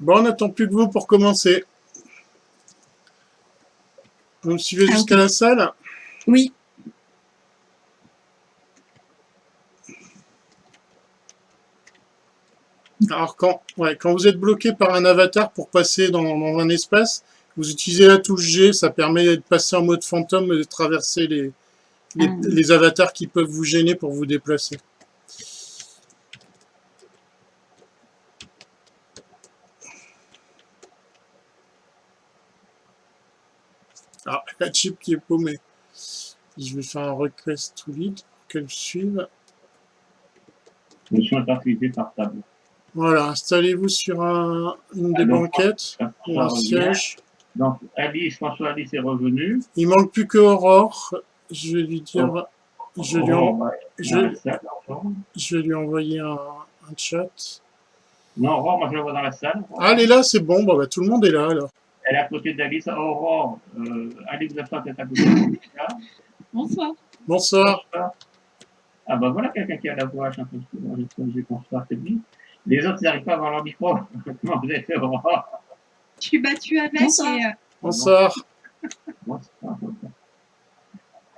Bon, on n'attend plus que vous pour commencer. Vous me suivez Ah, jusqu'à la salle? Oui. Alors, quand, ouais, quand vous êtes bloqué par un avatar pour passer dans, dans un espace, vous utilisez la touche G, ça permet de passer en mode fantôme et de traverser les, les, Ah. les avatars qui peuvent vous gêner pour vous déplacer. Ah, la chip qui est paumée. Je vais faire un request to lead pour qu'elle suive. Je suis interprété par table. Voilà, installez-vous sur un- une des Alors, banquettes ou un siège. Donc, Alice, François Alice est revenu. Il manque plus que Aurore. Je vais lui dire, je, lui en- ouais, je- vais lui envoyer un, un chat. Non, Aurore, moi je la vois dans la salle. Ah, elle est là, c'est bon. Bon, bah, tout le monde est là alors. Elle est à côté d'Alice. Aurore, euh, allez vous asseoir peut-être à côté d'Alice. là. Bonsoir. Bonsoir. Ah bah voilà quelqu'un qui a la voix, je pense que j'ai bonsoir, c'est bien. Les autres, ils n'arrivent pas à avoir leur micro. Comment vous fait, Aurore Je suis battue avec Bonsoir. et euh, Bonsoir. Bonsoir.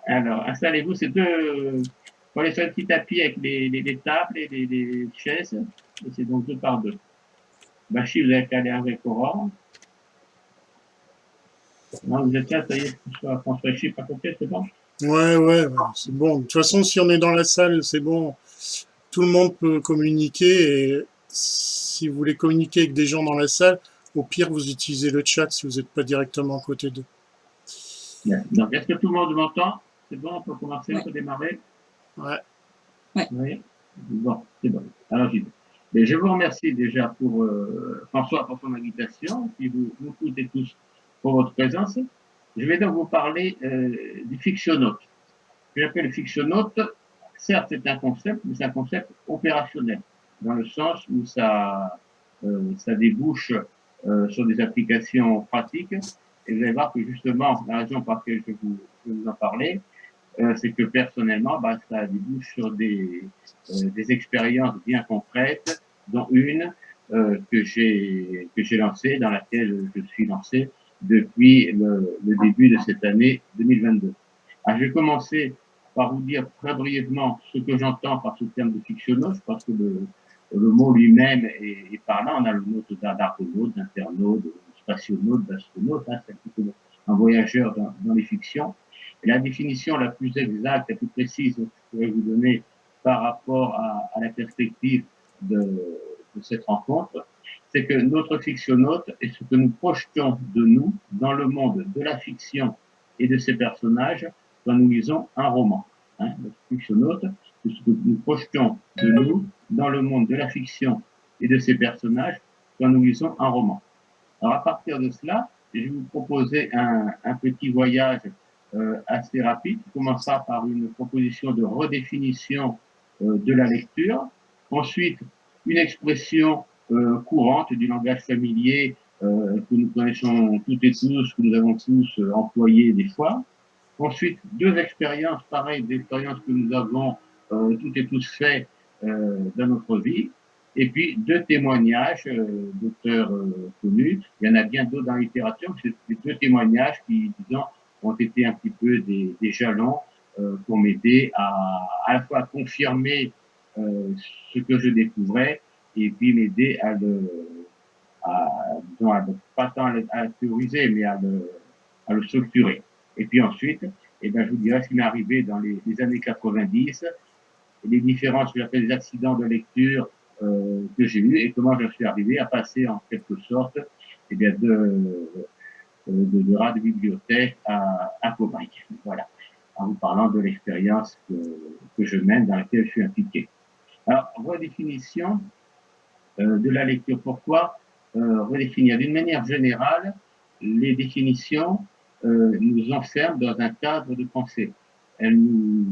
Alors, installez-vous, c'est deux. Pour les sur un petit tapis avec les, les, les tables et les, les chaises. Et c'est donc deux par deux. Bachi, vous avez qu'à aller avec Aurore. Non, vous êtes là, ça y est, François, François Chi, pas compris, c'est bon? Ouais, ouais, c'est bon. De toute façon, si on est dans la salle, c'est bon. Tout le monde peut communiquer et si vous voulez communiquer avec des gens dans la salle, au pire, vous utilisez le chat si vous n'êtes pas directement à côté d'eux. Bien. Donc, est-ce que tout le monde m'entend? C'est bon, on peut commencer, on peut démarrer Ouais. Ouais. Oui. Bon, c'est bon. Alors, j'y vais. Mais je vous remercie déjà pour euh, François pour son invitation, puis vous, vous toutes et tous pour votre présence. Je vais donc vous parler euh, du fictionnaute. Ce que j'appelle le fictionnaute, certes c'est un concept, mais c'est un concept opérationnel, dans le sens où ça, euh, ça débouche euh, sur des applications pratiques. Et vous allez voir que justement, la raison pour laquelle je vous, vous en parler, euh, c'est que personnellement, bah, ça débouche sur des, euh, des expériences bien concrètes, dont une euh, que j'ai lancée, dans laquelle je suis lancé depuis le, le début de cette année 2022. Alors, je vais commencer par vous dire très brièvement ce que j'entends par ce terme de fictionnaute. Pense que le, le mot lui-même est, est parlant. On a le mot d'argonaute, d'internaute, de spationaute, d'astronaute. Hein, c'est un peu un voyageur dans, dans les fictions. Et la définition la plus exacte, la plus précise que je pourrais vous donner par rapport à, à la perspective de, de cette rencontre, c'est que notre fictionnaute est ce que nous projetons de nous dans le monde de la fiction et de ses personnages quand nous lisons un roman. Hein, notre fictionnaute, c'est ce que nous projetons de nous dans le monde de la fiction et de ses personnages quand nous lisons un roman. Alors à partir de cela, je vais vous proposer un, petit voyage euh, assez rapide, qui commencera par une proposition de redéfinition euh, de la lecture, ensuite une expression courante du langage familier euh, que nous connaissons toutes et tous, que nous avons tous euh, employé des fois. Ensuite, deux expériences pareilles, des expériences que nous avons euh, toutes et tous fait euh, dans notre vie. Et puis deux témoignages euh, d'auteurs euh, connus. Il y en a bien d'autres dans la littérature, mais c'est deux témoignages qui, disons, ont été un petit peu des, des jalons euh, pour m'aider à à la fois confirmer euh, ce que je découvrais et puis m'aider à le, à, disons, pas tant à le, théoriser, mais à le, à le structurer. Et puis ensuite, eh ben, je vous dirai ce qui m'est arrivé dans les, les années 90, et les différences, que j'appelle des accidents de lecture euh, que j'ai eus et comment je suis arrivé à passer en quelque sorte eh bien, de, euh, de, de rat de bibliothèque à, à cobaye. Voilà, en vous parlant de l'expérience que, que je mène, dans laquelle je suis impliqué. Alors, redéfinition de la lecture. Pourquoi? Euh, redéfinir D'une manière générale, les définitions euh, nous enferment dans un cadre de pensée. Elles nous,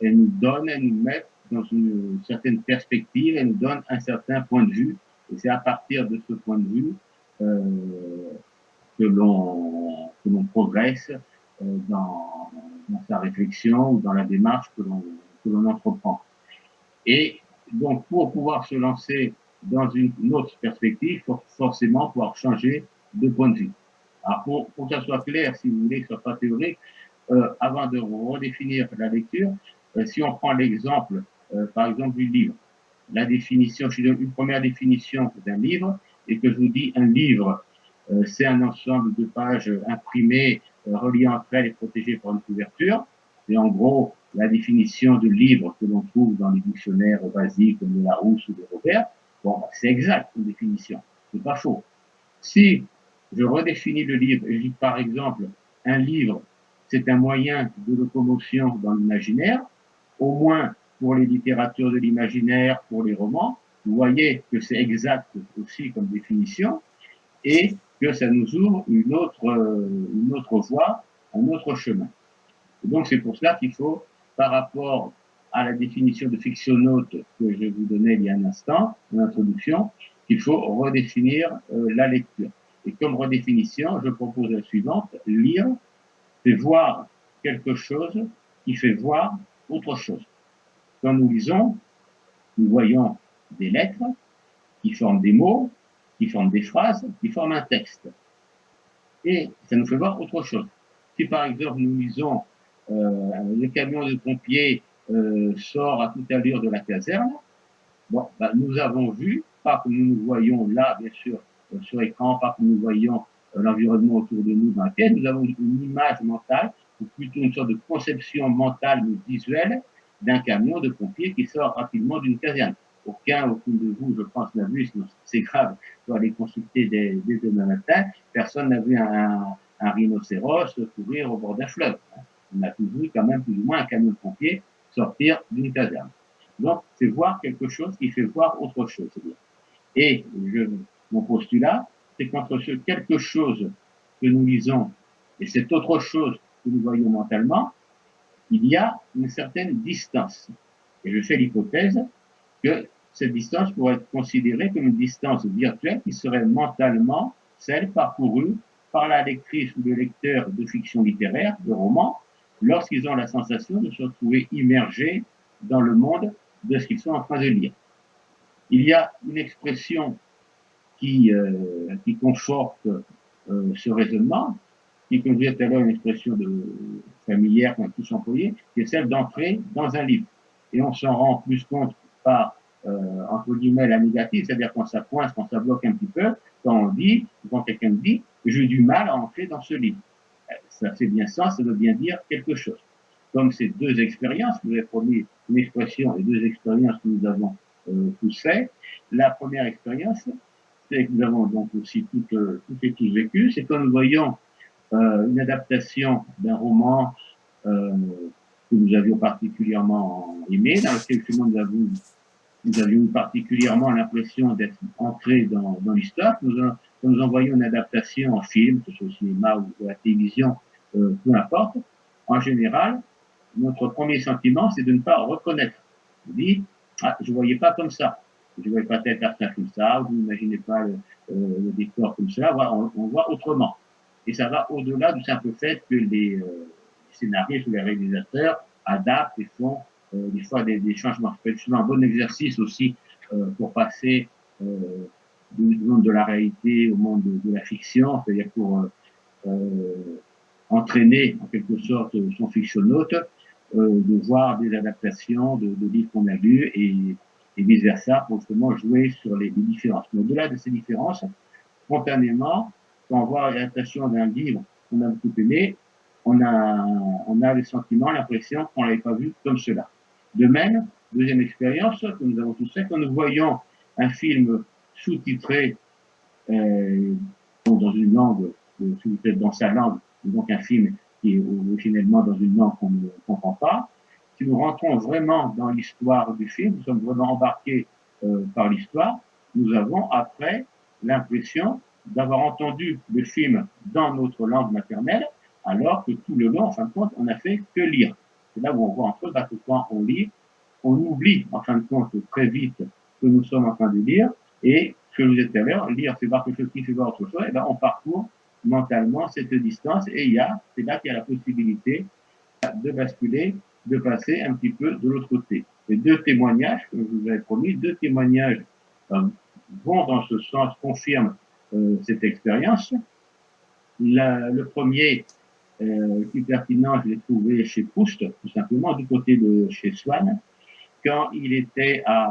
elles nous donnent, elles nous mettent dans une certaine perspective, elles nous donnent un certain point de vue. Et c'est à partir de ce point de vue euh, que l'on progresse euh, dans, dans sa réflexion ou dans la démarche que l'on entreprend. Et donc, pour pouvoir se lancer dans une autre perspective, forcément pouvoir changer de point de vue. Alors, pour, pour que ça soit clair, si vous voulez, que ce soit pas théorique, euh, avant de redéfinir la lecture, euh, si on prend l'exemple, euh, par exemple, du livre, la définition, je donne une première définition d'un livre, et que je vous dis un livre, euh, c'est un ensemble de pages imprimées, euh, reliées entre elles et protégées par une couverture. Et en gros, la définition de livre que l'on trouve dans les dictionnaires basiques comme de Larousse ou de Robert, bon, c'est exact une définition, c'est pas faux. Si je redéfinis le livre et je dis par exemple un livre, c'est un moyen de locomotion dans l'imaginaire, au moins pour les littératures de l'imaginaire, pour les romans, vous voyez que c'est exact aussi comme définition et que ça nous ouvre une autre, une autre voie, un autre chemin. Et donc c'est pour cela qu'il faut, par rapport à la définition de fictionnaute que je vous donnais il y a un instant, en introduction, qu'il faut redéfinir euh, la lecture. Et comme redéfinition, je propose la suivante, lire, c'est voir quelque chose qui fait voir autre chose. Quand nous lisons, nous voyons des lettres qui forment des mots, qui forment des phrases, qui forment un texte. Et ça nous fait voir autre chose. Si par exemple nous lisons euh, le camion de pompiers euh, sort à toute allure de la caserne, bon, bah, nous avons vu, pas que nous nous voyons là, bien sûr, euh, sur écran, pas que nous voyons euh, l'environnement autour de nous dans lequel nous avons une image mentale, ou plutôt une sorte de conception mentale ou visuelle d'un camion de pompiers qui sort rapidement d'une caserne. Aucun, aucun de vous, je pense, n'a vu, c'est grave, faut aller consulter dès, demain matin, personne n'a vu un, rhinocéros courir au bord d'un fleuve. On a tous vu quand même plus ou moins un camion de pompiers sortir d'une caserne. Donc, c'est voir quelque chose qui fait voir autre chose. Et je, mon postulat, c'est qu'entre ce quelque chose que nous lisons et cette autre chose que nous voyons mentalement, il y a une certaine distance. Et je fais l'hypothèse que cette distance pourrait être considérée comme une distance virtuelle qui serait mentalement celle parcourue par la lectrice ou le lecteur de fiction littéraire, de romans, lorsqu'ils ont la sensation de se retrouver immergés dans le monde de ce qu'ils sont en train de lire. Il y a une expression qui, euh, conforte euh, ce raisonnement, qui, comme je disais une expression familière qu'on a tous employée, qui est celle d'entrer dans un livre. Et on s'en rend plus compte par, euh, entre guillemets, la négative, c'est-à-dire quand ça coince, quand ça bloque un petit peu, quand on dit, quand quelqu'un dit, j'ai du mal à entrer dans ce livre. Ça fait bien ça, ça veut bien dire quelque chose. Comme ces deux expériences, vous avez promis une expression et deux expériences que nous avons euh, tous fait. La première expérience, c'est que nous avons donc aussi toutes, euh, toutes et tous vécu, c'est quand nous voyons euh, une adaptation d'un roman euh, que nous avions particulièrement aimé, dans lequel nous avions, nous avions particulièrement l'impression d'être entrés dans, l'histoire. Nous envoyons une adaptation en film, que ce soit au cinéma ou à la télévision, euh, peu importe. En général, notre premier sentiment, c'est de ne pas reconnaître. On dit, ah, je voyais pas comme ça. Je voyais pas tel personnage comme ça, vous n'imaginez pas le, euh, le, décor comme ça, on, voit autrement. Et ça va au-delà du simple fait que les, euh, scénaristes ou les réalisateurs adaptent et font des fois des, des changements. C'est un bon exercice aussi pour passer du monde de la réalité au monde de, la fiction, c'est-à-dire pour euh, euh, entraîner en quelque sorte son fictionnaute, de voir des adaptations de, livres qu'on a lus et, et vice-versa pour justement jouer sur les, les différences. Mais au-delà de ces différences, spontanément, quand on voit l'adaptation d'un livre qu'on a beaucoup aimé, on a, on a le sentiment, l'impression qu'on l'avait pas vu comme cela. De même, deuxième expérience que nous avons tous fait, quand nous voyons un film sous-titré euh, dans une langue, euh, sous-titré dans sa langue, donc un film qui est originellement dans une langue qu'on ne comprend pas, si nous rentrons vraiment dans l'histoire du film, nous sommes vraiment embarqués euh, par l'histoire, nous avons après l'impression d'avoir entendu le film dans notre langue maternelle, alors que tout le long, en fin de compte, on n'a fait que lire. C'est là où on voit entre autres que quand on lit, on oublie en fin de compte très vite que nous sommes en train de lire, et que vous l'heure, lire c'est voir quelque chose qui fait voir autre chose, et ben on parcourt mentalement cette distance, et il y a, c'est là qu'il y a la possibilité de basculer, de passer un petit peu de l'autre côté. Et deux témoignages, comme je vous avais promis, deux témoignages euh, vont dans ce sens, confirment cette expérience. le premier, euh, plus pertinent, je l'ai trouvé chez Proust, tout simplement, du côté de chez Swann, quand il était à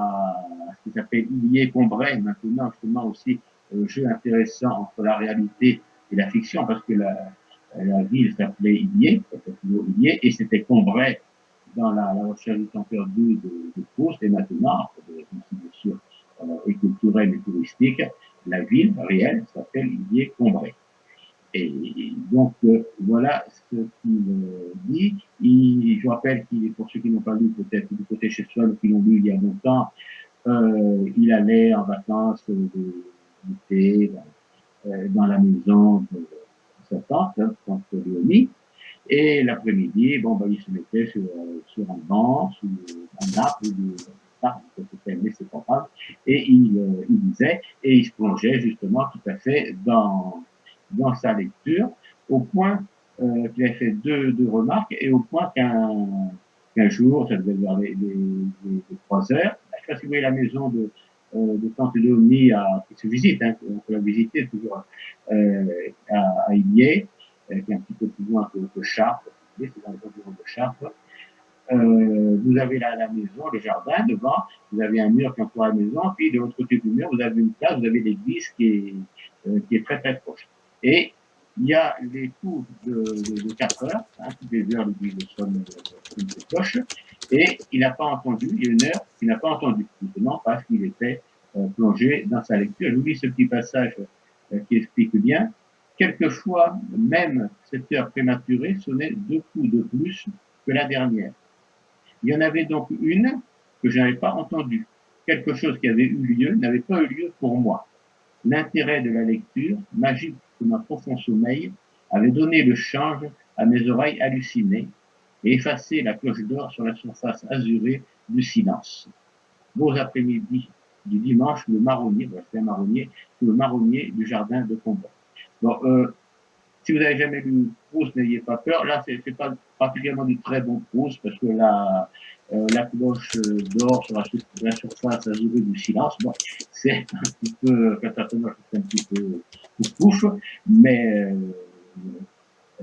ce qui s'appelle Illier-Combray, maintenant justement aussi un jeu intéressant entre la réalité et la fiction, parce que la, la ville s'appelait Illier, et c'était Combray dans la, la, recherche du temps perdu de, de Proust, et maintenant, bien sûr, euh, et culturelle et touristique, la ville réelle s'appelle Illier-Combray. Et donc, euh, voilà ce qu'il euh, dit. Il, je rappelle qu'il, pour ceux qui n'ont pas lu peut-être du côté chez soi, ou qui l'ont lu il y a longtemps, euh, il allait en vacances d'été euh, dans la maison de sa tante, hein, tante Léonie, et l'après-midi, bon, bah, il se mettait sur, sur un banc, sur un arbre, c'était mais c'est pas grave, et il, il lisait, et il se plongeait justement tout à fait dans dans sa lecture, au point euh, qu'il a fait deux, remarques, et au point qu'un jour, ça devait vers les, trois heures, je sais pas si vous voyez la maison de, euh, Tante à, qui se visite, hein, on peut la visiter toujours euh, à, à euh, qui est un petit peu plus loin que, que Chartres, vous avez la, la, maison, le jardin devant, vous avez un mur qui entoure la maison, puis de l'autre côté du mur, vous avez une place, vous avez l'église qui qui est très très proche. Et il y a les coups de, de, de 4 heures, hein, toutes les heures, l'église sonne une cloche, et il n'a pas entendu, il y a une heure qu'il n'a pas entendu, justement parce qu'il était euh, plongé dans sa lecture. Je vous lis ce petit passage euh, qui explique bien. Quelquefois, même cette heure prématurée sonnait deux coups de plus que la dernière. Il y en avait donc une que je n'avais pas entendue. Quelque chose qui avait eu lieu n'avait pas eu lieu pour moi. L'intérêt de la lecture, magique comme un profond sommeil, avait donné le change à mes oreilles hallucinées et effacé la cloche d'or sur la surface azurée du silence. Beaux après-midi du dimanche, le marronnier, voilà, c'est un marronnier, le marronnier du jardin de combat. Bon, euh, si vous n'avez jamais lu Proust, n'ayez pas peur. Là, c'est pas particulièrement du très bon Proust parce que la, euh, cloche d'or sur la, surface azurée du silence, bon, c'est un petit peu, un petit peu pouf, mais euh,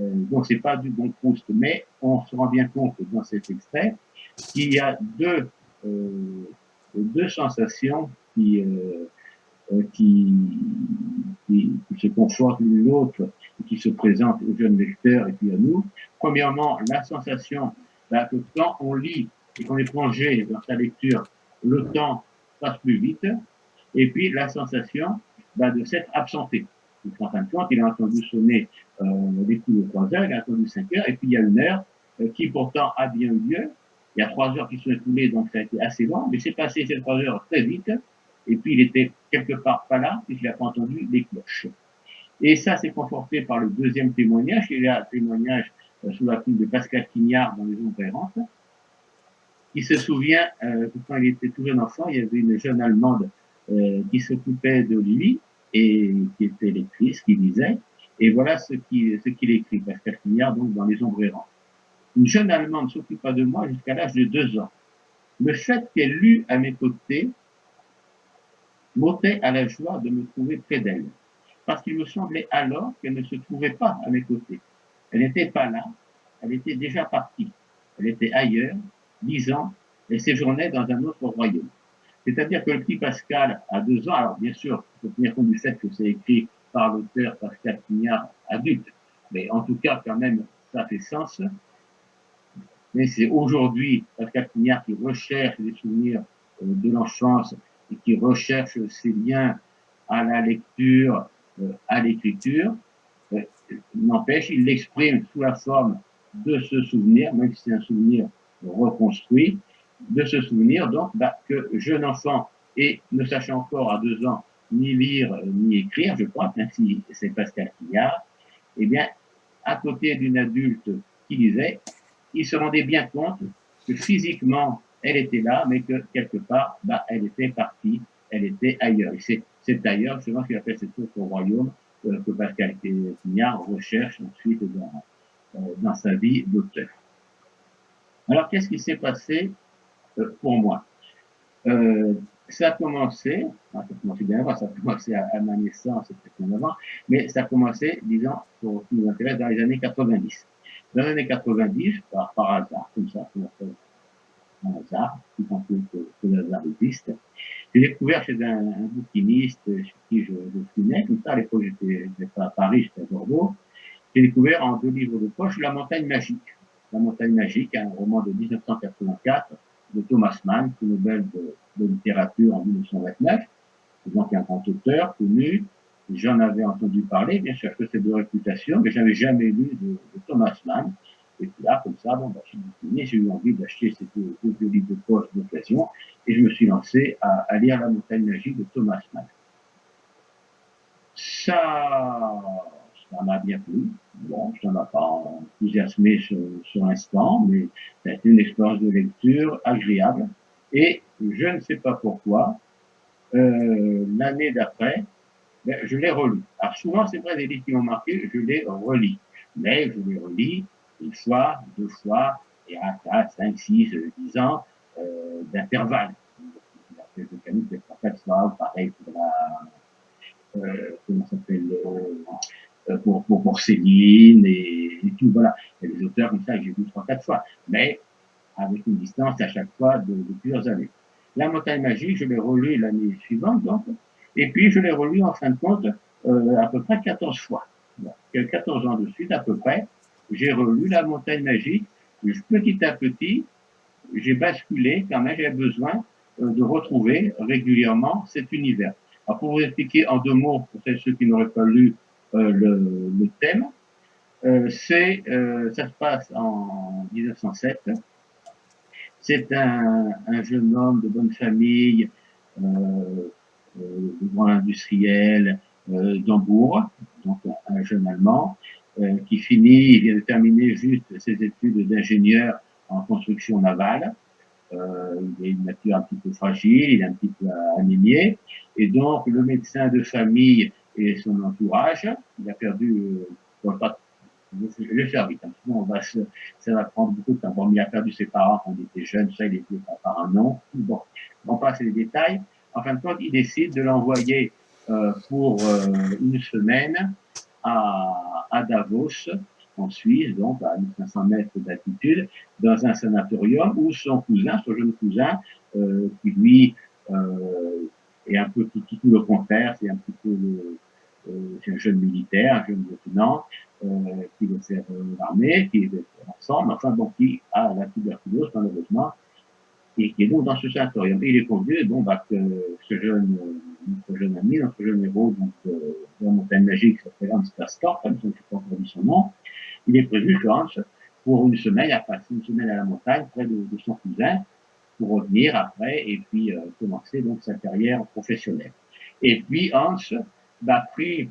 euh, donc c'est pas du bon Proust. Mais on se rend bien compte dans cet extrait qu'il y a deux, euh, deux sensations qui euh, euh, qui, qui, qui, se confortent l'une l'autre et qui se présentent aux jeunes lecteurs et puis à nous. Premièrement, la sensation bah, que quand on lit et qu'on est plongé dans sa lecture, le temps passe plus vite. Et puis la sensation bah, de s'être absenté. En fin de compte, il a entendu sonner euh, les coups de 3 heures, il a entendu 5 heures, et puis il y a une heure euh, qui pourtant a bien eu lieu. Il y a 3 heures qui sont écoulées, donc ça a été assez long, mais c'est passé ces 3 heures très vite et puis il était quelque part pas là, puisqu'il n'a pas entendu les cloches. Et ça, c'est conforté par le deuxième témoignage, y a un témoignage euh, sous la plume de Pascal Quignard dans Les Ombres errantes. Il se souvient euh, que quand il était tout jeune enfant, il y avait une jeune Allemande euh, qui s'occupait de lui et qui était lectrice, qui lisait. Et voilà ce qu'il écrit, Pascal Quignard, donc dans Les Ombres errantes. Une jeune Allemande s'occupa de moi jusqu'à l'âge de deux ans. Le fait qu'elle lut à mes côtés m'ôtait à la joie de me trouver près d'elle, parce qu'il me semblait alors qu'elle ne se trouvait pas à mes côtés. Elle n'était pas là, elle était déjà partie. Elle était ailleurs, lisant, et séjournait dans un autre royaume. C'est-à-dire que le petit Pascal, à deux ans, alors bien sûr, faut tenir compte du fait que c'est écrit par l'auteur Pascal Quignard adulte, mais en tout cas, quand même, ça fait sens. Mais c'est aujourd'hui Pascal Quignard qui recherche les souvenirs euh, de l'enfance et qui recherche ses liens à la lecture, euh, à l'écriture, euh, n'empêche, il l'exprime sous la forme de ce souvenir, même si c'est un souvenir reconstruit, de ce souvenir, donc, bah, que jeune enfant et ne sachant encore à deux ans ni lire ni écrire, je crois, même si c'est Pascal Quillard, eh bien, à côté d'une adulte qui lisait, il se rendait bien compte que physiquement, elle était là, mais que quelque part, bah, elle était partie, elle était ailleurs. Et c'est ailleurs, ce qu'il appelle cet autre royaume euh, que Pascal Quignard recherche ensuite dans, euh, dans sa vie d'auteur. Alors, qu'est-ce qui s'est passé euh, pour moi? Euh, ça a commencé, ça a commencé bien avant, ça a commencé à, ma naissance, peut-être avant, mais ça a commencé, disons, pour qui nous intéresse, dans les années 90. Dans les années 90, par, par hasard, comme ça, comme ça un hasard, tout en plus que, que le hasard existe, j'ai découvert chez un, un, bouquiniste chez qui je, je fumais, comme ça, à l'époque, j'étais pas à Paris, j'étais à Bordeaux, j'ai découvert en deux livres de poche La montagne magique. La montagne magique, un roman de 1984 de Thomas Mann, prix Nobel de, de, littérature en 1929, donc un grand auteur connu. J'en avais entendu parler, bien sûr que c'est de réputation, mais j'avais jamais lu de, Thomas Mann. Et puis là, comme ça, bon, bah, j'ai eu envie d'acheter ces deux, livres de poche d'occasion, et je me suis lancé à, à, lire La montagne magique de Thomas Mann. Ça, ça m'a bien plu. Bon, ça m'a pas enthousiasmé sur, sur l'instant, mais ça a été une expérience de lecture agréable. Et je ne sais pas pourquoi, euh, l'année d'après, ben, je l'ai relu. Alors souvent, c'est vrai, des livres qui m'ont marqué, je les relis. Mais je les relis une fois, deux fois, et à 4, 5, 6, 10 ans euh, d'intervalle. La de Camus, c'est pas 4 fois, pareil pour la, euh, comment s'appelle, euh, pour, pour, pour Céline et, et, tout, voilà. Il y auteurs comme ça que j'ai vu trois, quatre fois, mais avec une distance à chaque fois de, plusieurs années. La montagne magique, je l'ai relu l'année suivante, donc, et puis je l'ai relu en fin de compte euh, à peu près 14 fois. Bon, 14 ans de suite à peu près, j'ai relu la montagne magique, petit à petit, j'ai basculé quand même, j'avais besoin euh, de retrouver régulièrement cet univers. Alors pour vous expliquer en deux mots, pour ceux qui n'auraient pas lu euh, le, le, thème. Euh, c'est, euh, ça se passe en 1907. C'est un, un, jeune homme de bonne famille, euh, euh grand industriel d'Hambourg, donc un jeune Allemand, qui finit, il vient de terminer juste ses études d'ingénieur en construction navale. Euh, il a une nature un petit peu fragile, il est un petit peu anémié, et donc le médecin de famille et son entourage. Il a perdu, euh, je vais faire vite, hein, on va se, ça va prendre beaucoup de temps. Bon, il a perdu ses parents quand il était jeune, ça il était par un nom. Bon, on passe les détails. En fin de compte, il décide de l'envoyer euh, pour euh, une semaine à, à Davos, en Suisse, donc à 1500 mètres d'altitude, dans un sanatorium où son cousin, son jeune cousin, euh, qui lui euh, est un peu tout, tout, tout le contraire, c'est un petit peu le, euh, c'est un jeune militaire, un jeune lieutenant, qui veut faire euh, l'armée, qui est ensemble, enfin bon, qui a la tuberculose malheureusement, et qui est donc dans ce sanatorium. Et il est convenu, bon, bah, que ce jeune, notre jeune ami, notre jeune héros, donc, euh, de la montagne magique, s'appelle Hans Castor, comme je ne sais pas encore son nom, il est prévu que Hans, pour une semaine, a passé une semaine à la montagne, près de, de son cousin, pour revenir après, et puis euh, commencer donc sa carrière professionnelle. Et puis Hans, bah, pris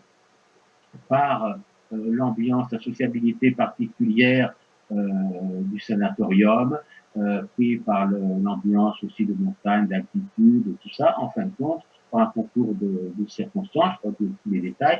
par euh, l'ambiance, la sociabilité particulière euh, du sanatorium, euh, pris par l'ambiance aussi de montagne, d'altitude, tout ça, en fin de compte, par un concours de, de circonstances, je crois que tous les détails,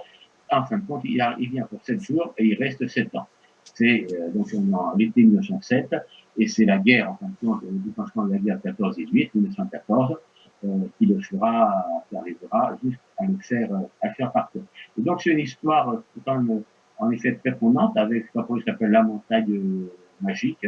en fin de compte, il, vient pour sept jours et il reste sept ans. C'est euh, donc on en l'été 1907 et c'est la guerre, en fin de compte, le déclenchement de la guerre 14-18, 1914, euh, qui le fera, qui arrivera jusqu'à le faire, euh, à le faire partir. Et donc c'est une histoire euh, quand même, en effet prenante avec ce qu'on appelle la montagne magique.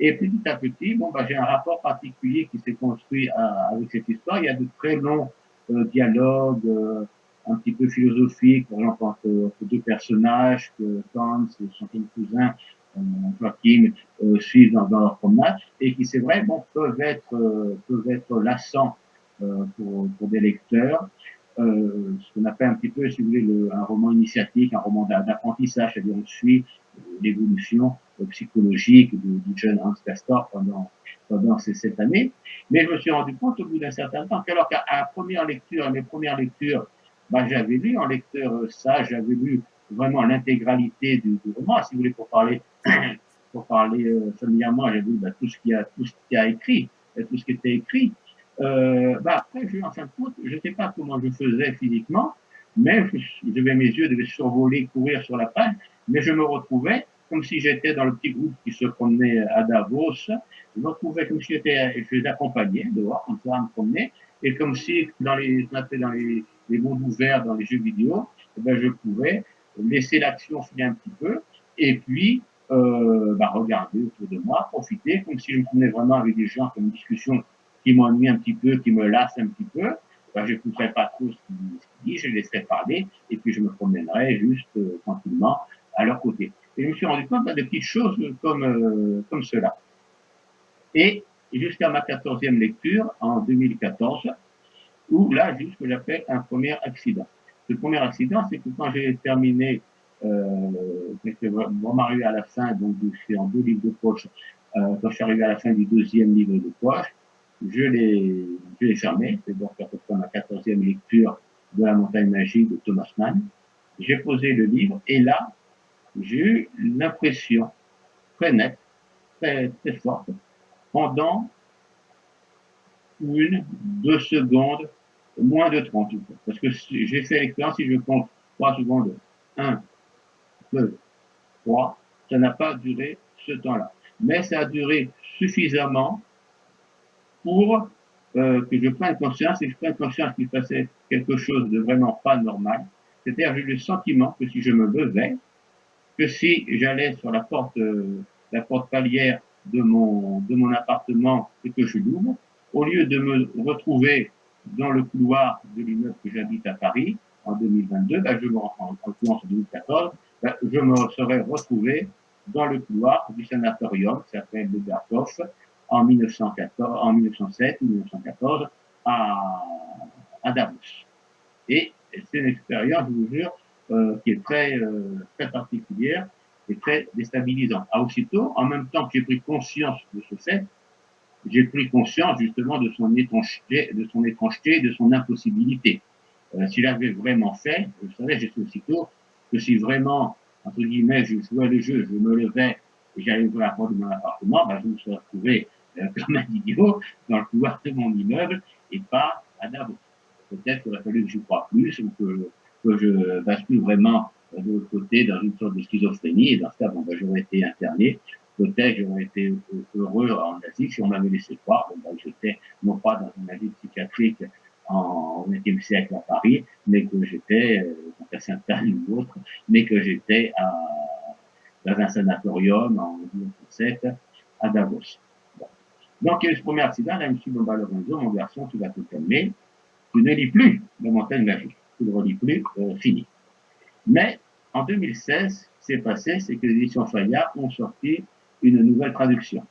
Et petit à petit, bon, bah, j'ai un rapport particulier qui s'est construit à, avec cette histoire. Il y a de très longs euh, dialogues, euh, un petit peu philosophiques, par exemple entre, deux personnages que Hans et son cousin euh, Joachim euh, suivent dans, leur promenade et qui, c'est vrai, bon, peuvent être peuvent être lassants euh, pour, pour, des lecteurs. Euh, ce qu'on appelle un petit peu, si vous voulez, le, un roman initiatique, un roman d'apprentissage, c'est-à-dire on suit l'évolution psychologique du, jeune Hans Castor pendant, pendant ces sept années. Mais je me suis rendu compte au bout d'un certain temps qu'alors qu'à première lecture, à mes premières lectures, bah, j'avais lu en lecteur sage, j'avais lu vraiment l'intégralité du, roman, si vous voulez, pour parler, pour parler euh, familièrement, j'avais lu bah, tout ce qui a, tout ce qui a écrit, tout ce qui était écrit. Euh, bah après, je, en fin de compte, je ne sais pas comment je faisais physiquement, mais je, devais, mes yeux devaient survoler, courir sur la page, mais je me retrouvais comme si j'étais dans le petit groupe qui se promenait à Davos. Je me retrouvais comme si j'étais, je les accompagnais dehors, comme ça, à me promener, Et comme si, dans les, dans les, les mondes ouverts, dans les jeux vidéo, eh ben, je pouvais laisser l'action filer un petit peu, et puis euh, bah, regarder autour de moi, profiter, comme si je me promenais vraiment avec des gens comme une discussion qui m'ennuie un petit peu, qui me lasse un petit peu, bah, je n'écouterai pas trop ce qu'ils disent, je laisserai parler, et puis je me promènerai juste euh, tranquillement à leur côté. Et je me suis rendu compte bah, de petites choses comme, euh, comme cela. Et jusqu'à ma quatorzième lecture, en 2014, où là, juste ce que j'appelle un premier accident. Le premier accident, c'est que quand j'ai terminé, euh, j'étais vraiment arrivé à la fin, donc je en deux livres de poche, euh, quand je suis arrivé à la fin du deuxième livre de poche, je l'ai, fermé, c'est donc à peu près ma quatorzième lecture de la montagne magique de Thomas Mann. J'ai posé le livre, et là, j'ai eu l'impression très nette, très, très forte, pendant une, deux secondes, moins de 30. Parce que j'ai fait l'expérience, si je compte 3 secondes, 1, 2, 3, ça n'a pas duré ce temps-là. Mais ça a duré suffisamment pour euh, que je prenne conscience et que je prenne conscience qu'il passait quelque chose de vraiment pas normal. C'est-à-dire, j'ai le sentiment que si je me levais, que si j'allais sur la porte, euh, la porte palière de mon, de mon appartement et que je l'ouvre, au lieu de me retrouver dans le couloir de l'immeuble que j'habite à Paris en 2022, ben je me, en, en 2014, ben je me serais retrouvé dans le couloir du sanatorium qui s'appelle le en 1914, en 1907 ou 1914 à, à Davos. Et c'est une expérience, je vous jure, euh, qui est très, euh, très particulière et très déstabilisante. À aussitôt, en même temps que j'ai pris conscience de ce fait, j'ai pris conscience justement de son étrangeté, de son étrangeté, de son impossibilité. Euh, S'il avait vraiment fait, je savais, j'ai aussitôt que si vraiment, entre guillemets, je jouais le jeu, je me levais et j'allais ouvrir la porte de mon appartement, ben, je me serais retrouvé euh, comme un idiot dans le couloir de mon immeuble et pas à Davos. Peut-être qu'il aurait fallu que je croie plus ou que, que je bascule vraiment de l'autre côté dans une sorte de schizophrénie et dans ce cas, bon, ben, j'aurais été interné peut-être j'aurais été heureux en Asie si on m'avait laissé croire que ben, j'étais non pas dans une asile psychiatrique en, XXe siècle à Paris, mais que j'étais, euh, dans un Saint-Anne ou autre, mais que j'étais dans un sanatorium en 1907 à Davos. Donc, il y a eu ce premier accident, là, bon, bah, Lorenzo, mon garçon, tu vas te calmer, tu ne lis plus la montagne magique, tu ne relis plus, euh, fini. Mais, en 2016, ce qui s'est passé, c'est que les éditions Fayard ont sorti une nouvelle traduction.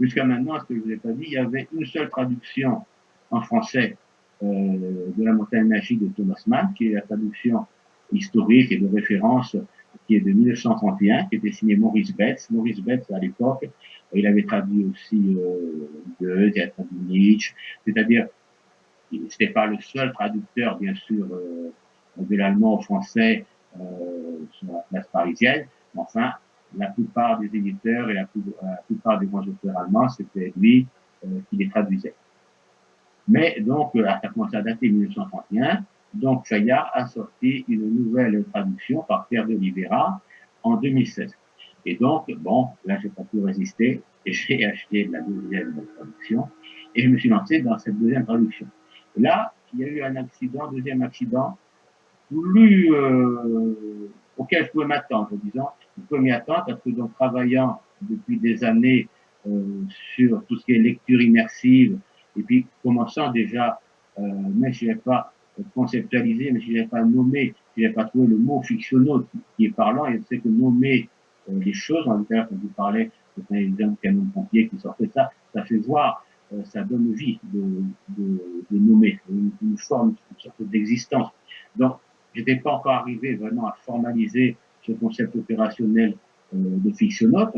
Jusqu'à maintenant, ce que je vous ai pas dit, il y avait une seule traduction en français euh, de la montagne magique de Thomas Mann, qui est la traduction historique et de référence qui est de 1931, qui était signée Maurice Betts. Maurice Betts, à l'époque, il avait traduit aussi euh, Goethe, il a traduit Nietzsche, c'est-à-dire, c'était pas le seul traducteur, bien sûr, euh, de l'allemand au français euh, sur la place parisienne, mais enfin, la plupart des éditeurs et la, plupart des grands auteurs allemands, c'était lui euh, qui les traduisait. Mais donc, euh, ça commencé à dater 1931, donc Fayard a sorti une nouvelle traduction par Pierre de Oliveira en 2016. Et donc, bon, là, j'ai pas pu résister et j'ai acheté la deuxième traduction et je me suis lancé dans cette deuxième traduction. Là, il y a eu un accident, deuxième accident, plus euh, auquel je pouvais m'attendre, disons, je pouvais m'y attendre parce que donc travaillant depuis des années euh, sur tout ce qui est lecture immersive et puis commençant déjà, euh, si je n'ai pas conceptualisé, mais je n'ai pas nommé, je n'ai pas trouvé le mot fictionnel qui, est parlant, et c'est que nommer les choses, tout cas quand vous parlez un exemple canon pompier qui sortait ça, ça fait voir, euh, ça donne vie de, de, de nommer, une, forme, une sorte d'existence. Donc, j'étais pas encore arrivé vraiment à formaliser ce concept opérationnel euh, de fictionnote,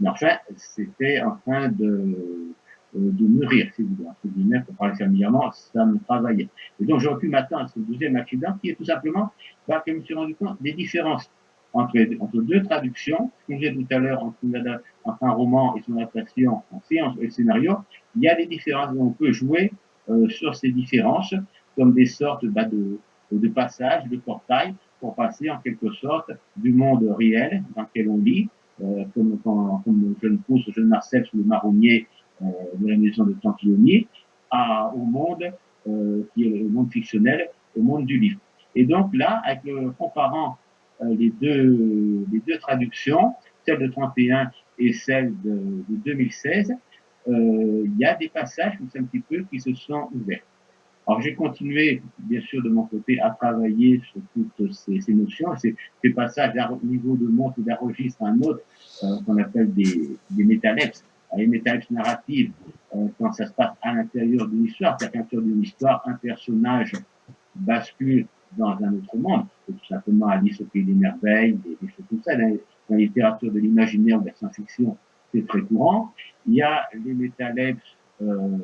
mais enfin, c'était en train de, euh, de mûrir, si vous voulez, pour parler familièrement, ça me travaillait. Et donc, j'aurais pu m'attendre à ce deuxième accident, qui est tout simplement, bah, que je me suis rendu compte des différences entre, entre deux traductions, comme j'ai tout à l'heure, entre, un roman et son adaptation en science et scénario, il y a des différences, on peut jouer euh, sur ces différences comme des sortes bah, de, de passage, de portail, pour passer en quelque sorte du monde réel dans lequel on lit, euh, comme, comme, comme jeune pousse, jeune Marcel le marronnier euh, de la maison de Tampillonnier, à, au monde qui est le monde fictionnel, au monde du livre. Et donc là, avec le, comparant les, deux, les deux traductions, celle de 31 et celle de, de 2016, il y a des passages, un petit peu, qui se sont ouverts. Alors j'ai continué, bien sûr, de mon côté, à travailler sur toutes ces, notions. Ces, ces passages d'un niveau de montre d'un registre à un autre, euh, qu'on appelle des, des métalepses, les narratives, euh, quand ça se passe à l'intérieur d'une histoire, qu'à l'intérieur d'une histoire, un personnage bascule dans un autre monde. Tout simplement Alice au pays des merveilles, des, choses comme ça. Dans, la littérature de l'imaginaire ou de la science-fiction, c'est très courant. Il y a les métalepses euh,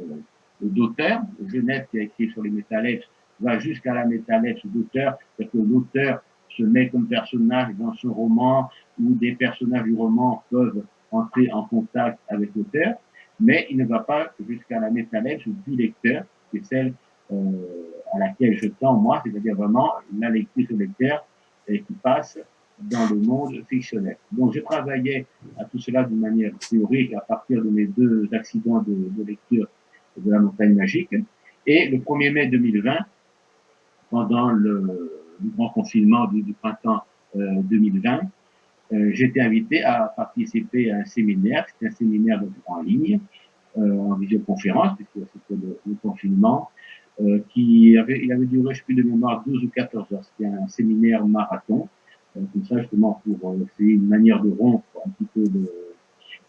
d'auteur. Genève, qui a écrit sur les métalepses, va jusqu'à la métalepse d'auteur, c'est-à-dire que l'auteur se met comme personnage dans son roman, ou des personnages du roman peuvent entrer en contact avec l'auteur, mais il ne va pas jusqu'à la métalepse du lecteur, qui est celle euh, à laquelle je tends moi, c'est-à-dire vraiment la lecture du lecteur qui passe dans le monde fictionnel. Donc, je travaillais à tout cela d'une manière théorique à partir de mes deux accidents de, de lecture de la montagne magique. Et le 1er mai 2020, pendant le, grand confinement du, printemps 2020, euh, euh, j'étais invité à participer à un séminaire, c'était un séminaire en ligne, euh, en visioconférence, puisque c'était le, confinement, qui avait, il avait duré, je plus de mémoire, 12 ou 14 heures. C'était un séminaire marathon, comme ça justement pour essayer une manière de rompre un petit peu de,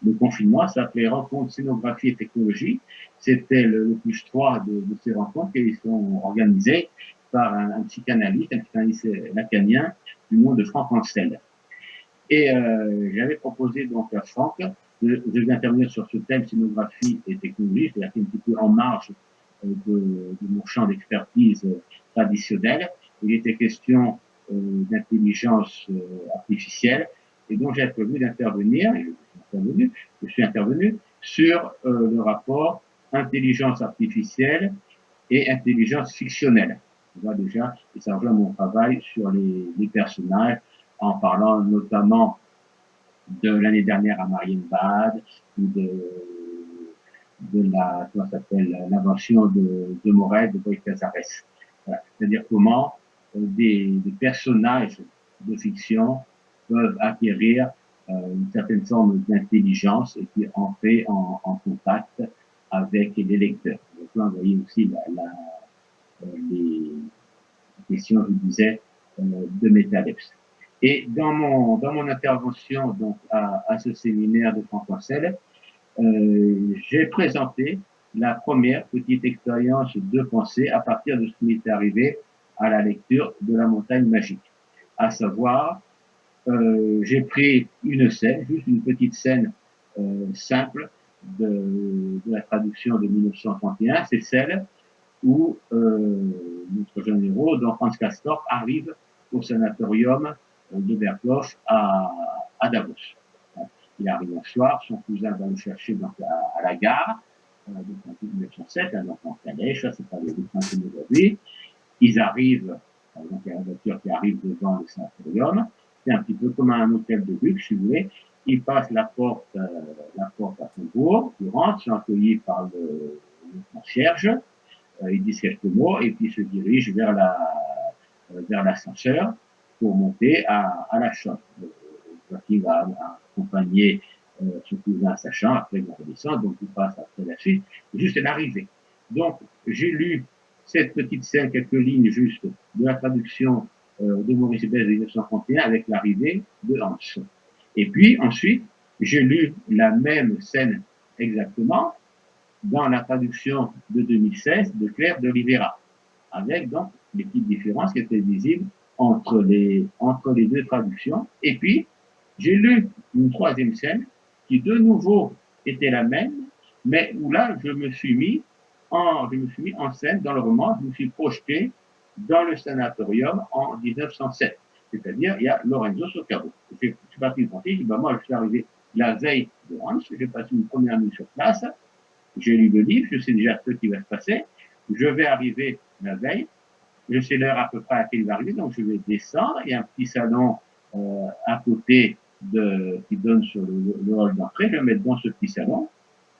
le confinement, ça s'appelait Rencontre Scénographie et Technologie. C'était le, plus 3 de, de, ces rencontres qui sont organisées par un, un psychanalyste, un psychanalyste lacanien du nom de Franck Ancel. Et euh, j'avais proposé donc à Franck de, de intervenir sur ce thème scénographie et technologie, c'est-à-dire un petit peu en marge euh, de, de mon champ d'expertise traditionnel. Il était question euh, d'intelligence euh, artificielle et donc j'ai prévu d'intervenir, je suis intervenu sur euh, le rapport intelligence artificielle et intelligence fictionnelle. On voit déjà, et ça rejoint mon travail sur les, les personnages, en parlant notamment de l'année dernière à Marienbad, ou de, de la, comment s'appelle, l'invention de, de Morel, de Boy Casares. Voilà. C'est-à-dire comment euh, des, des personnages de fiction peuvent acquérir euh, une certaine forme d'intelligence et qui entrer en, en contact avec les lecteurs. Donc là, vous voyez aussi la, la, euh, les questions, je disais, de Métalepse. Et dans mon, dans mon intervention donc, à, à ce séminaire de François Selle, euh, j'ai présenté la première petite expérience de pensée à partir de ce qui m'est arrivé à la lecture de la montagne magique, à savoir euh, j'ai pris une scène, juste une petite scène euh, simple de, de, la traduction de 1931, c'est celle où euh, notre jeune héros, donc Hans Castorp, arrive au sanatorium euh, de Berghoff à, à, Davos. Il arrive un soir, son cousin va le chercher à, la gare, euh, donc en 1907, hein, donc en calèche, ça c'est pas le principe d'aujourd'hui. Ils arrivent, donc il y a la voiture qui arrive devant le sanatorium, c'est un petit peu comme un hôtel de luxe, si vous voulez. Il passe la porte, euh, la porte à son tour, il rentre, sont accueillis par le, concierge, euh, il dit quelques mots et puis il se dirige vers la, euh, vers l'ascenseur pour monter à, à la chambre. Va accompagner euh, son cousin à sa chambre, après il va redescendre, donc il passe après la suite, juste l'arrivée. Donc, j'ai lu cette petite scène, quelques lignes juste de la traduction euh, de Maurice Besse de 1931 avec l'arrivée de Hans. Et puis ensuite, j'ai lu la même scène exactement dans la traduction de 2016 de Claire de Rivera, avec donc les petites différences qui étaient visibles entre les, entre les deux traductions. Et puis, j'ai lu une troisième scène qui de nouveau était la même, mais où là, je me suis mis en, je me suis mis en scène dans le roman, je me suis projeté dans le sanatorium en 1907. C'est-à-dire, il y a Lorenzo Soccaro. Je suis parti de je dis, bah, moi, je suis arrivé la veille de Hans, j'ai passé une première nuit sur place, j'ai lu le livre, je sais déjà ce qui va se passer, je vais arriver la veille, je sais l'heure à peu près à laquelle il va arriver, donc je vais descendre, il y a un petit salon euh, à côté de, qui donne sur le, le hall d'entrée, je vais me mettre dans ce petit salon,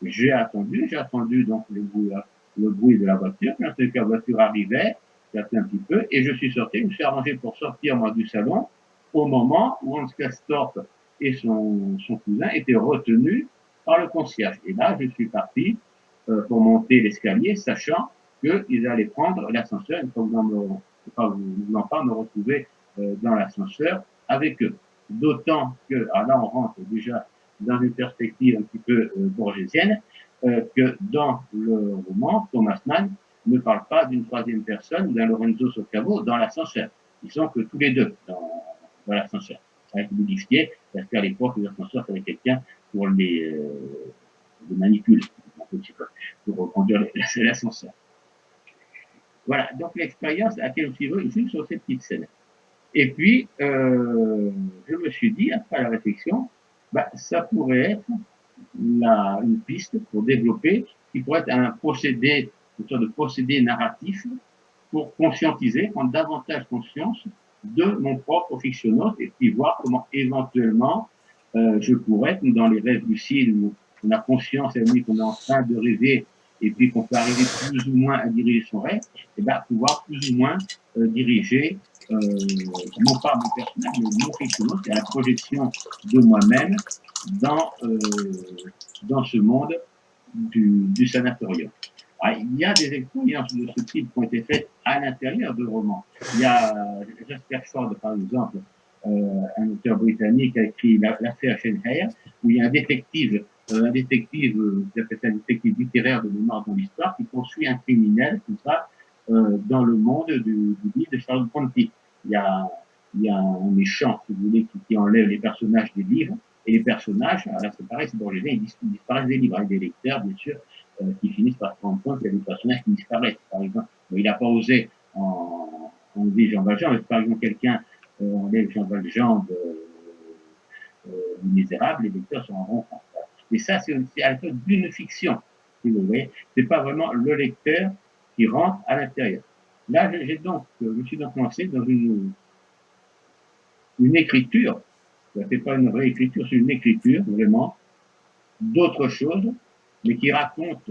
j'ai attendu, j'ai attendu donc le, le bruit de la voiture. Quand la voiture arrivait, j'ai un petit peu, et je suis sorti, je me suis arrangé pour sortir moi du salon au moment où Hans Castorp et son, son cousin étaient retenus par le concierge. Et là, je suis parti euh, pour monter l'escalier, sachant qu'ils allaient prendre l'ascenseur, vous pas vous pas me retrouver euh, dans l'ascenseur avec eux. D'autant que, alors là, on rentre déjà dans une perspective un petit peu euh, bourgésienne, euh, que dans le roman, Thomas Mann ne parle pas d'une troisième personne d'un Lorenzo Socavo dans l'ascenseur. Ils sont que tous les deux dans, dans l'ascenseur. Ça a été modifié parce qu'à l'époque, les ascenseurs, avaient quelqu'un pour les, euh, les manipuler, pour conduire l'ascenseur. Voilà, donc l'expérience à laquelle je suis juste sur cette petite scène. Et puis, euh, je me suis dit, après la réflexion, bah, ça pourrait être la, une piste pour développer, qui pourrait être un procédé, une sorte de procédé narratif pour conscientiser, prendre davantage conscience de mon propre fictionnaute et puis voir comment éventuellement euh, je pourrais être dans les rêves lucides où on a conscience à qu'on est en train de rêver et puis qu'on peut arriver plus ou moins à diriger son rêve, et ben pouvoir plus ou moins euh, diriger euh, non pas mon personnage, mais mon fictionnaute, c'est la projection de moi-même dans euh, dans ce monde du, du sanatorium. Ah, il y a des expériences de ce type qui ont été faites à l'intérieur de romans. Il y a Jasper Ford, par exemple, euh, un auteur britannique a écrit l'affaire Schenheyer, où il y a un détective, euh, un détective, euh, un détective littéraire de mémoire dans l'histoire, qui poursuit un criminel, tout ça, euh, dans le monde du, livre de Charles Bronte. Il y a, y a un méchant, si vous voulez, qui, enlève les personnages des livres, et les personnages, là c'est pareil, c'est Borges, ils disparaissent des livres, avec des lecteurs, bien sûr, euh, qui finissent par se rendre compte qu'il y a des personnages qui disparaissent. Par exemple, il n'a pas osé en, en dit Jean Valjean, mais par exemple quelqu'un euh, enlève Jean Valjean de, euh, du Misérable, les lecteurs se rendront compte. Et ça, c'est à la d'une fiction, si vous voyez. C'est pas vraiment le lecteur qui rentre à l'intérieur. Là, j'ai donc, je me suis donc lancé dans une, une écriture c'est pas une réécriture, c'est une écriture, vraiment, d'autre chose, mais qui raconte,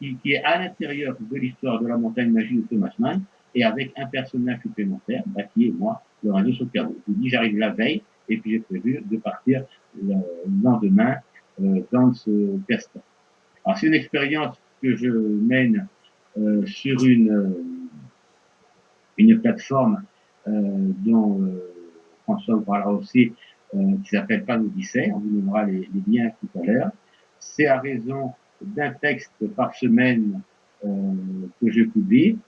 qui, est à l'intérieur de l'histoire de la montagne magique de Thomas Mann, et avec un personnage supplémentaire, bah, qui est moi, Lorenzo Socavo. Je vous dis, j'arrive la veille, et puis j'ai prévu de partir le lendemain euh, dans ce test. Alors, c'est une expérience que je mène euh, sur une, euh, une plateforme euh, dont euh, François vous parlera aussi, euh, qui s'appelle pas l'Odyssée, on vous donnera les, liens tout à l'heure. C'est à raison d'un texte par semaine que je publie,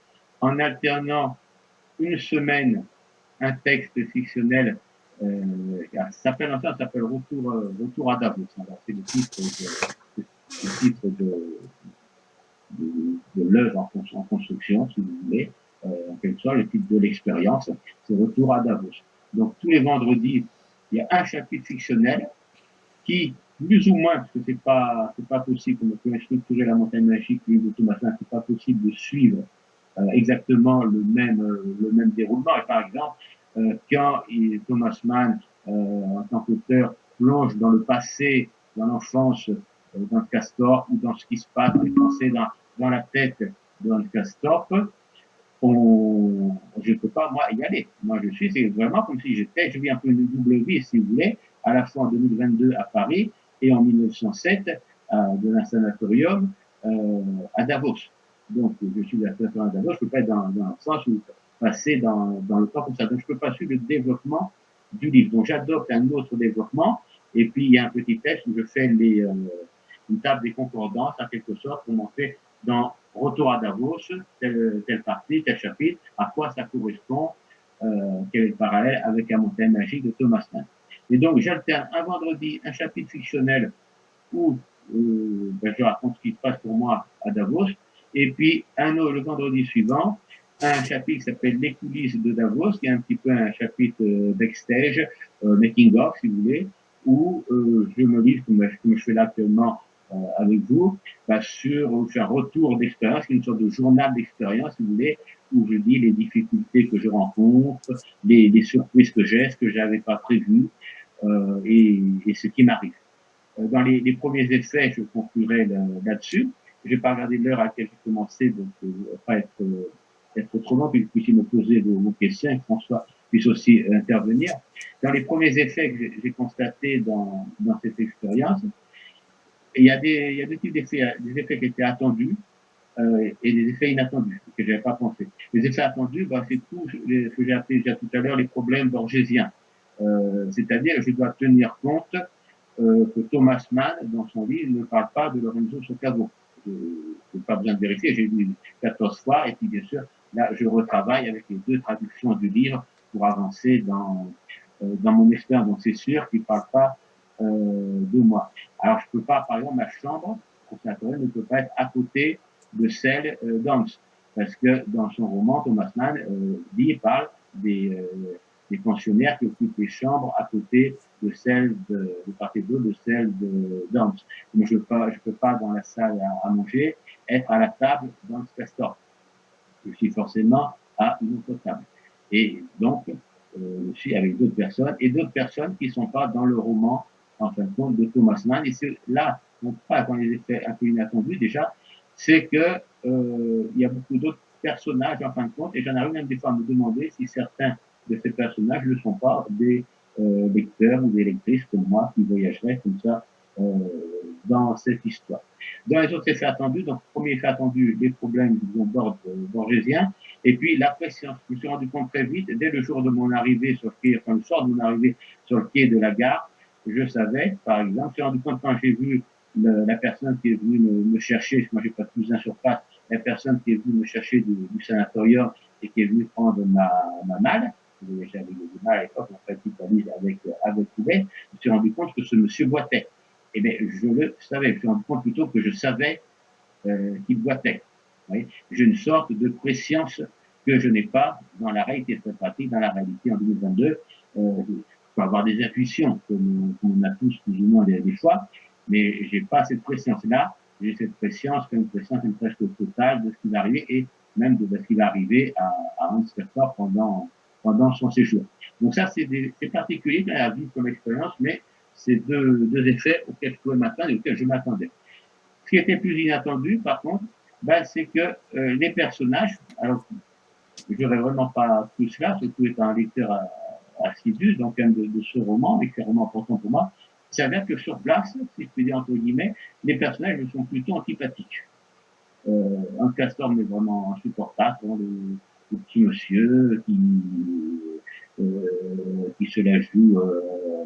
en alternant une semaine un texte fictionnel euh, ça s'appelle enfin ça s'appelle Retour Retour à Davos. C'est le titre de, le de, de, de l'œuvre en, construction, si vous voulez, euh, en quelque sorte, le titre de l'expérience, c'est Retour à Davos. Donc tous les vendredis, il y a un chapitre fictionnel qui, plus ou moins, parce que c'est pas, c'est pas possible, comme on peut structurer la montagne magique, le livre de Thomas c'est pas possible de suivre euh, exactement le même, euh, le même déroulement. Et par exemple, euh, quand Thomas Mann, euh, en tant qu'auteur, plonge dans le passé, dans l'enfance euh, d'un Castor ou dans ce qui se passe, les pensées dans, dans la tête d'un Castor, on, je peux pas, moi, y aller. Moi, je suis, c'est vraiment comme si j'étais, je vis un peu une double vie, si vous voulez, à la fois en 2022 à Paris et en 1907 euh, de un sanatorium euh, à Davos. Donc, je suis à Davos, je peux pas être dans, dans le sens où passer dans, dans le temps comme ça. Donc, je peux pas suivre le développement du livre. Donc, j'adopte un autre développement. Et puis, il y a un petit test où je fais les, euh, une table des concordances, en quelque sorte, pour montrer dans Retour à Davos, telle, telle partie, tel chapitre, à quoi ça correspond, euh, quel est le parallèle avec la montagne magique de Thomas Mann. Et donc, j'alterne un vendredi un chapitre fictionnel où euh, ben, je raconte ce qui se passe pour moi à Davos, et puis un le vendredi suivant, un chapitre qui s'appelle Les coulisses de Davos, qui est un petit peu un chapitre euh, backstage, euh, making of, si vous voulez, où euh, je me livre, comme, comme je fais là actuellement, avec vous bah, sur, un retour d'expérience, une sorte de journal d'expérience, si vous voulez, où je dis les difficultés que je rencontre, les, les surprises que j'ai, ce que j'avais pas prévu euh, et, et, ce qui m'arrive. Euh, dans les, les, premiers effets, je conclurai là-dessus. Je n'ai pas regardé l'heure à laquelle j'ai commencé, donc vais pas être, être trop long, puis vous puissiez me poser vos, questions et François puisse aussi intervenir. Dans les premiers effets que j'ai constatés dans, dans cette expérience, il y a des, il y a deux types d'effets, des effets qui étaient attendus euh, et des effets inattendus que je n'avais pas pensé. Les effets attendus, bah, c'est tout ce que j'ai appelé déjà tout à l'heure les problèmes borgésiens. Euh, C'est-à-dire, je dois tenir compte euh, que Thomas Mann, dans son livre, ne parle pas de Lorenzo Socavo. Je n'ai pas besoin de vérifier, j'ai lu 14 fois, et puis bien sûr, là, je retravaille avec les deux traductions du livre pour avancer dans, euh, dans mon expérience. Donc c'est sûr qu'il ne parle pas de moi. Alors je peux pas, par exemple, ma chambre conservatoriale ne peut pas être à côté de celle euh, d'Hans, parce que dans son roman, Thomas Mann euh, dit, parle des, euh, des pensionnaires qui occupent les chambres à côté de celle de, de part et de celle de d'Hans. Mais je peux je peux pas dans la salle à, manger être à la table le restaurant. Je suis forcément à une autre table. Et donc, euh, je suis avec d'autres personnes et d'autres personnes qui sont pas dans le roman en fin de compte, de Thomas Mann. Et c'est là, on pas dans les effets un peu inattendus déjà, c'est que euh, il y a beaucoup d'autres personnages en fin de compte, et j'en arrive même des fois à me demander si certains de ces personnages ne sont pas des euh, lecteurs ou des lectrices comme moi qui voyageraient comme ça euh, dans cette histoire. Dans les autres effets attendus, donc premier effet attendu, les problèmes d'ordre borgésien, et puis la pression. Je me suis rendu compte très vite, dès le jour de mon arrivée sur le quai, enfin le soir de mon arrivée sur le quai de la gare, je savais, par exemple, j'ai rendu compte quand j'ai vu la personne qui est venue me, chercher, moi j'ai pas de cousin sur place, la personne qui est venue me chercher du, du sanatorium et qui est venue prendre ma, ma malle, j'avais du mal à l'époque, en fait, avec, avec Coubet, je me suis rendu compte que ce monsieur boitait. Eh bien, je le savais, je me suis rendu compte plutôt que je savais euh, qu'il boitait. J'ai une sorte de préscience que je n'ai pas dans la réalité très pratique, dans la réalité en 2022. Euh, peux avoir des intuitions, comme, on a tous plus ou moins des, choix, mais j'ai pas cette préscience-là. J'ai cette préscience comme une préscience presque totale de ce qui va arriver et même de ce qui va arriver à, à Hans pendant, pendant son séjour. Donc ça, c'est particulier la vie comme expérience, mais c'est deux, deux effets auxquels je pouvais m'attendre et auxquels je m'attendais. Ce qui était plus inattendu, par contre, ben, c'est que euh, les personnages, alors j'aurais vraiment pas tout cela, surtout étant un lecteur à, assidu donc de, de ce roman, mais qui est vraiment important pour moi, c'est dire que sur place, si je puis dire entre guillemets, les personnages sont plutôt antipathiques. Euh, un castor mais vraiment insupportable, hein, le, petit monsieur qui, euh, qui se la joue, euh,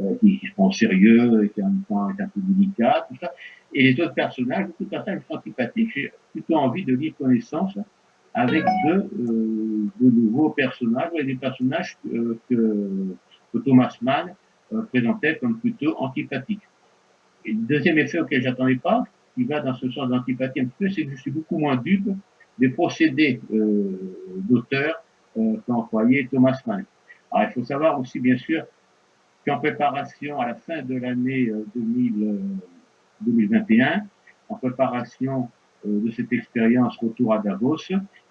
euh qui, se prend au sérieux, et qui en même temps est un peu délicat, tout ça. Et les autres personnages, beaucoup de personnages sont antipathiques, j'ai plutôt envie de lire connaissance avec de, euh, de nouveaux personnages, et des personnages euh, que, que, Thomas Mann euh, présentait comme plutôt antipathiques. Et le deuxième effet auquel j'attendais pas, qui va dans ce sens d'antipathie un petit peu, c'est que je suis beaucoup moins dupe des procédés d'auteur qu'a employé Thomas Mann. Alors il faut savoir aussi bien sûr qu'en préparation à la fin de l'année 2021, en préparation de cette expérience retour à Davos,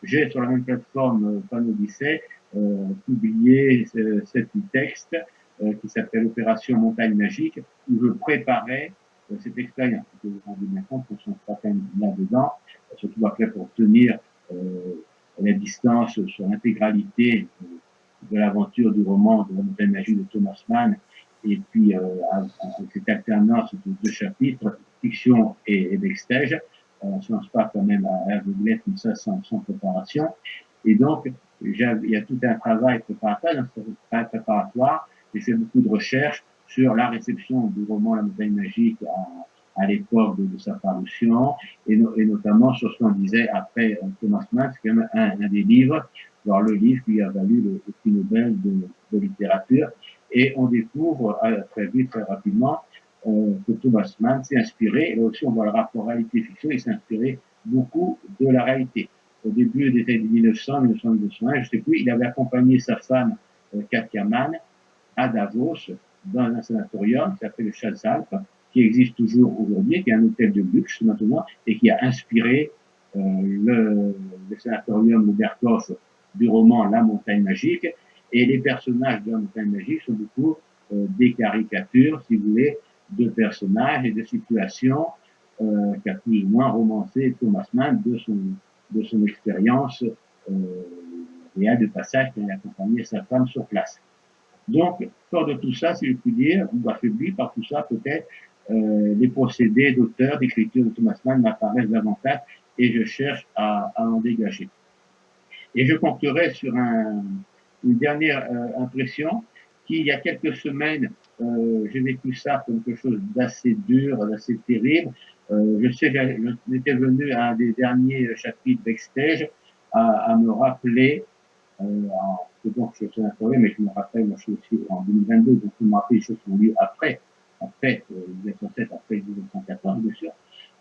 j'ai sur la même plateforme euh, Panodyssée euh, publié cet texte euh, qui s'appelle Opération Montagne Magique, où je préparais euh, cette expérience. Vous vous rendez bien compte qu'on sont pas là-dedans, surtout après pour tenir la distance sur l'intégralité de l'aventure du roman de la montagne magique de Thomas Mann, et puis euh, cette alternance de deux chapitres, fiction et, et on se lance pas quand même à l'aveuglette comme ça sans, sans, préparation. Et donc, il y a tout un travail préparatoire. Ce travail préparatoire, j'ai fait beaucoup de recherches sur la réception du roman La montagne magique à, à l'époque de, de, sa parution, et, no, et, notamment sur ce qu'on disait après euh, Thomas Mann, c'est quand même un, un, des livres, alors le livre qui a valu le, le prix Nobel de, de, littérature, et on découvre euh, très vite, très rapidement, que Thomas Mann s'est inspiré, et aussi on voit le rapport réalité-fiction, il s'est inspiré beaucoup de la réalité. Au début des années 1900, 1901, je sais plus, il avait accompagné sa femme euh, Katia Mann à Davos, dans un sanatorium qui s'appelle le Schatzalp, qui existe toujours aujourd'hui, qui est un hôtel de luxe maintenant, et qui a inspiré euh, le, le sanatorium Berkoff du roman La montagne magique, et les personnages de La montagne magique sont beaucoup euh, des caricatures, si vous voulez, de personnages et de situations euh, qui a plus ou moins romancé Thomas Mann de son, de son expérience euh, et de passage qui a accompagné sa femme sur place. Donc, fort de tout ça, si je puis dire, ou affaibli par tout ça, peut-être, euh, les procédés d'auteur, d'écriture de Thomas Mann m'apparaissent davantage et je cherche à, à, en dégager. Et je conclurai sur un, une dernière euh, impression qui, il y a quelques semaines, euh, j'ai vécu ça comme quelque chose d'assez dur, d'assez terrible. Euh, je sais, j'étais venu à un des derniers chapitres backstage à, à me rappeler euh, donc je suis informé, mais je me rappelle, moi je suis aussi en 2022, donc je me rappelle les choses qui ont lieu après, après euh, 1907, après 1914, bien sûr.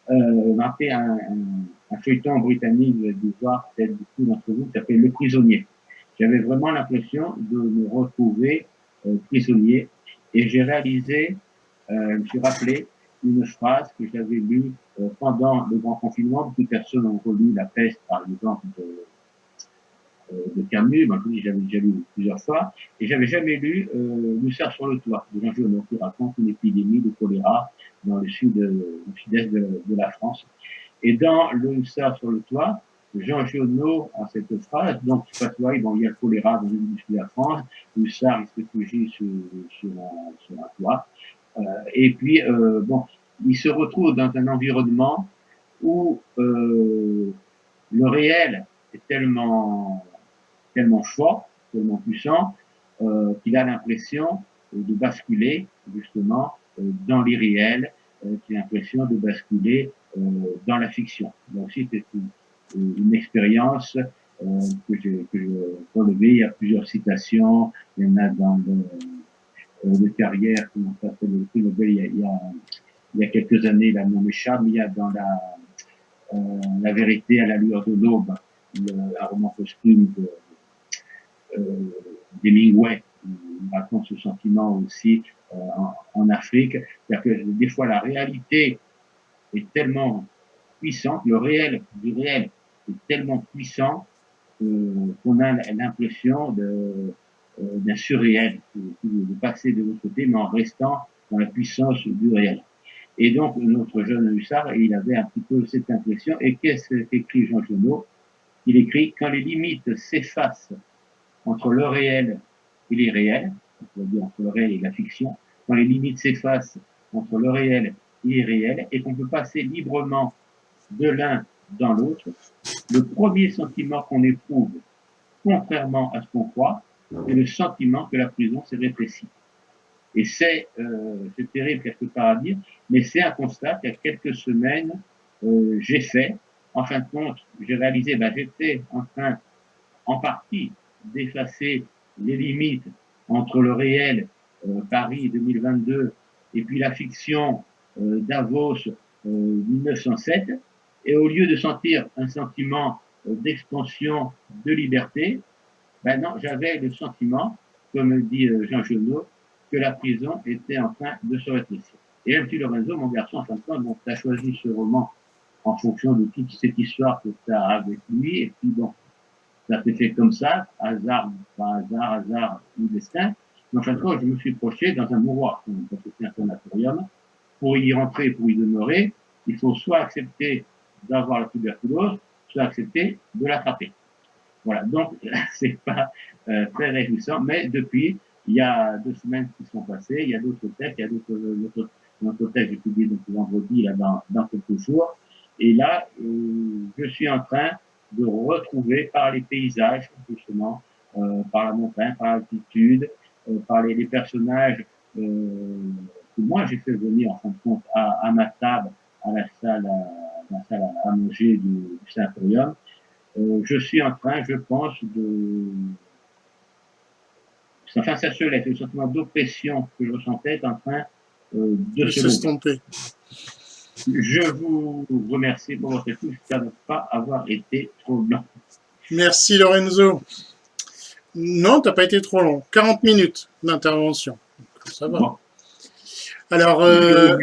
Euh, m'a fait un, un, un, feuilleton britannique, dû voir peut-être beaucoup d'entre vous, qui s'appelle Le Prisonnier. J'avais vraiment l'impression de me retrouver prisonnier et j'ai réalisé, euh, je me suis rappelé une phrase que j'avais lue euh, pendant le grand confinement. Beaucoup de personnes ont relu La peste, par exemple, de, euh, de Camus, je j'avais déjà lu plusieurs fois, et j'avais jamais lu euh, Le sur le toit de Jean Giono, qui raconte une épidémie de choléra dans le sud, le sud-est de, de, la France. Et dans Le Hussard sur le toit, Jean Giono a cette phrase, donc il y a le choléra dans sud de la France, le Hussard il se réfugie sur, sur, un, toit, euh, et puis, euh, bon, il se retrouve dans un environnement où euh, le réel est tellement tellement fort, tellement puissant, qu'il a l'impression de basculer justement dans l'irréel, qu'il a l'impression de basculer dans la fiction. Donc aussi, c'est une, expérience euh, que j'ai relevée. Il y a plusieurs citations, il y en a dans le, euh, carrière, comment ça s'appelle le prix Nobel, il y a, il y a, quelques années, la mais il y a dans la, la vérité à la lueur de l'aube, un roman costume de euh, d'Hemingway, raconte ce sentiment aussi euh, en, Afrique. C'est-à-dire que des fois la réalité est tellement puissante, le réel du réel tellement puissant euh, qu'on a l'impression de d'un surréel, de, passer de l'autre côté, mais en restant dans la puissance du réel. Et donc, notre jeune hussard, il avait un petit peu cette impression. Et qu'est-ce qu'écrit Jean Genot? Il écrit « Quand les limites s'effacent entre le réel et l'irréel, on dire entre le réel et la fiction, quand les limites s'effacent entre le réel et l'irréel, et qu'on peut passer librement de l'un dans l'autre, le premier sentiment qu'on éprouve, contrairement à ce qu'on croit, c'est le sentiment que la prison s'est rétrécie. Et c'est euh, terrible quelque part à dire, mais c'est un constat qu'il y a quelques semaines, euh, j'ai fait. En fin de compte, j'ai réalisé, ben, j'étais en train, en partie, d'effacer les limites entre le réel, euh, Paris 2022, et puis la fiction euh, Davos 1907, euh, et au lieu de sentir un sentiment euh, d'expansion, de liberté, ben non, j'avais le sentiment, comme dit Jean Genot, que la prison était en train de se rétrécir. Et petit Lorenzo, mon garçon, en fin de compte, choisi ce roman en fonction de toute cette histoire que tu as avec lui, et puis bon, ça s'est fait comme ça, hasard, pas hasard, hasard ou destin. Mais en fin de compte, je me suis projeté dans un mouroir, c'est un sanatorium. Pour y rentrer, pour y demeurer, il faut soit accepter d'avoir la tuberculose, soit accepter de l'attraper. Voilà, donc c'est pas euh, très réjouissant, mais depuis, il y a deux semaines qui sont passées, il y a d'autres textes, il y a d'autres notre texte j'ai publié donc vendredi là dans, dans quelques jours, et là, euh, je suis en train de retrouver par les paysages, justement, euh, par la montagne, par l'altitude, par les, personnages que moi j'ai fait venir en fin de compte à, ma table, à la salle la salle à, manger du, du Sanatorium. Euh, je suis en train, je pense, de enfin ça se laisse, le sentiment d'oppression que je ressentais est en train euh, de se s'estomper. Je vous remercie pour votre écoute. J'espère ne pas avoir été trop long. Merci Lorenzo. Non, tu n'as pas été trop long. 40 minutes d'intervention. Ça va. Bon. Alors, euh,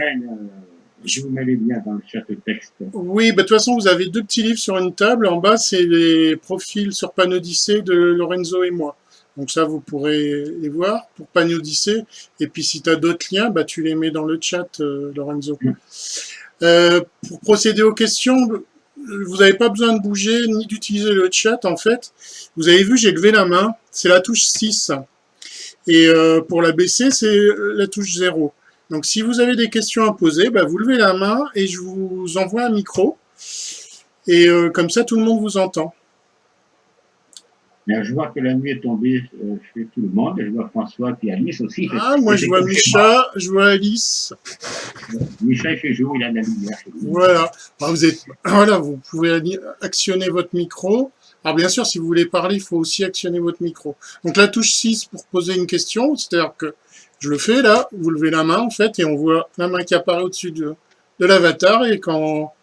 je vous mets les liens dans le chat texte. Oui, bah, de toute façon, vous avez deux petits livres sur une table. En bas, c'est les profils sur Panodyssée de Lorenzo et moi. Donc ça, vous pourrez les voir pour Panodyssée. Et puis, si tu as d'autres liens, bah, tu les mets dans le chat, euh, Lorenzo. Mm. Euh, pour procéder aux questions, vous n'avez pas besoin de bouger ni d'utiliser le chat en fait. Vous avez vu, j'ai levé la main, c'est la touche 6. Et euh, pour la baisser, c'est la touche 0. Donc si vous avez des questions à poser, bah, vous levez la main et je vous envoie un micro. Et euh, comme ça, tout le monde vous entend. je vois que la nuit est tombée euh, chez tout le monde. Je vois François et Alice aussi. Ah, moi je vois Micha, je vois Alice. Micha, il fait jour, il a de la lumière. Voilà. Bah, vous, êtes, voilà, vous pouvez actionner votre micro. Alors bien sûr, si vous voulez parler, il faut aussi actionner votre micro. Donc la touche 6 pour poser une question, c'est-à-dire que je le fais là, vous levez la main en fait, et on voit la main qui apparaît au-dessus de, l'avatar, et quand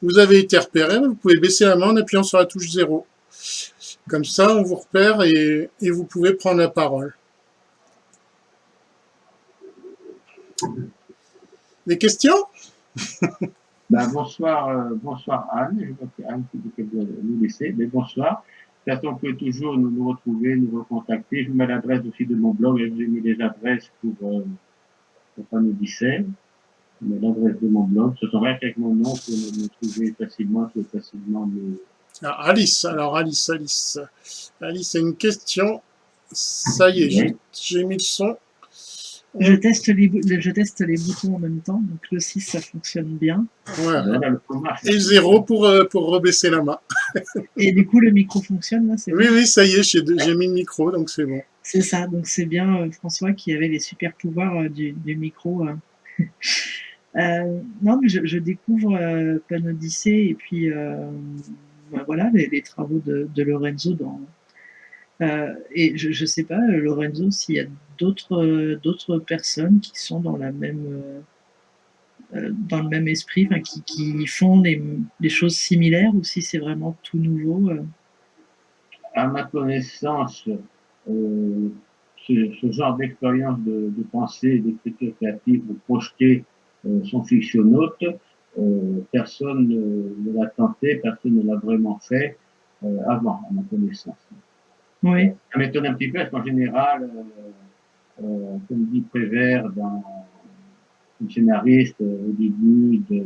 vous avez été repéré, vous pouvez baisser la main en appuyant sur la touche 0. Comme ça, on vous repère et, vous pouvez prendre la parole. Des questions? Ben, bonsoir, euh, bonsoir Anne. Je vois qu'Anne qui veut nous laisser, mais bonsoir. Façon, on peut toujours nous, nous, retrouver, nous recontacter. Je vous mets l'adresse aussi de mon blog et je vous mis les adresses pour, euh, pas nous Je mets l'adresse de mon blog. Ce rien qu'avec mon nom pour me, trouver facilement, facilement le... Ah, Alice, alors Alice, Alice. Alice, c'est une question. Ça y est, j'ai mis le son. Je teste, les, je teste les boutons en même temps, donc le 6, ça fonctionne bien. Et le 0 pour, euh, pour rebaisser la main. Et du coup, le micro fonctionne, là Oui, oui, ça y est, j'ai mis le micro, donc c'est bon. C'est ça, donc c'est bien euh, François qui avait les super pouvoirs euh, du, du, micro. non, mais je, découvre Pan Odyssey et puis bah, voilà, les, les, travaux de, de Lorenzo dans, euh, et je ne sais pas, Lorenzo, s'il y a d'autres d'autres personnes qui sont dans la même euh, dans le même esprit, qui, qui, font des choses similaires ou si c'est vraiment tout nouveau euh? À ma connaissance, ce, ce, genre d'expérience de, de, pensée, d'écriture créative ou projeter son fictionnaute, personne ne l'a tenté, personne ne l'a vraiment fait avant, à ma connaissance. Oui. Ça m'étonne un petit peu parce qu'en général, euh, comme dit Prévert dans le scénariste euh, au début de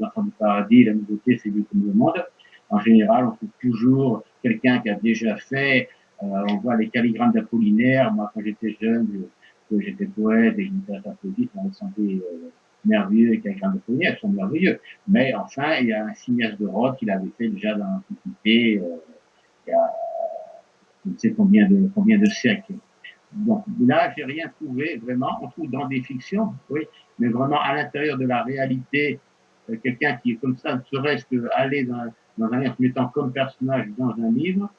L'enfant du paradis, la nouveauté c'est lui comme le monde. En général, on trouve toujours quelqu'un qui a déjà fait. Euh, on voit les calligrammes d'Apollinaire. Moi, quand j'étais jeune, que j'étais poète et que j'étais poésie, ça me semblait euh, merveilleux. Les calligrammes d'Apollinaire sont merveilleux. Mais enfin, il y a un cinéaste de Rhodes qui l'avait fait déjà dans l'Antiquité. Euh, il y a je ne sais combien de, combien de siècles. Donc là, j'ai rien trouvé vraiment. On trouve dans des fictions, oui, mais vraiment à l'intérieur de la réalité, euh, quelqu'un qui est comme ça, ne serait-ce qu'aller dans, dans un livre, mettant comme personnage dans un livre,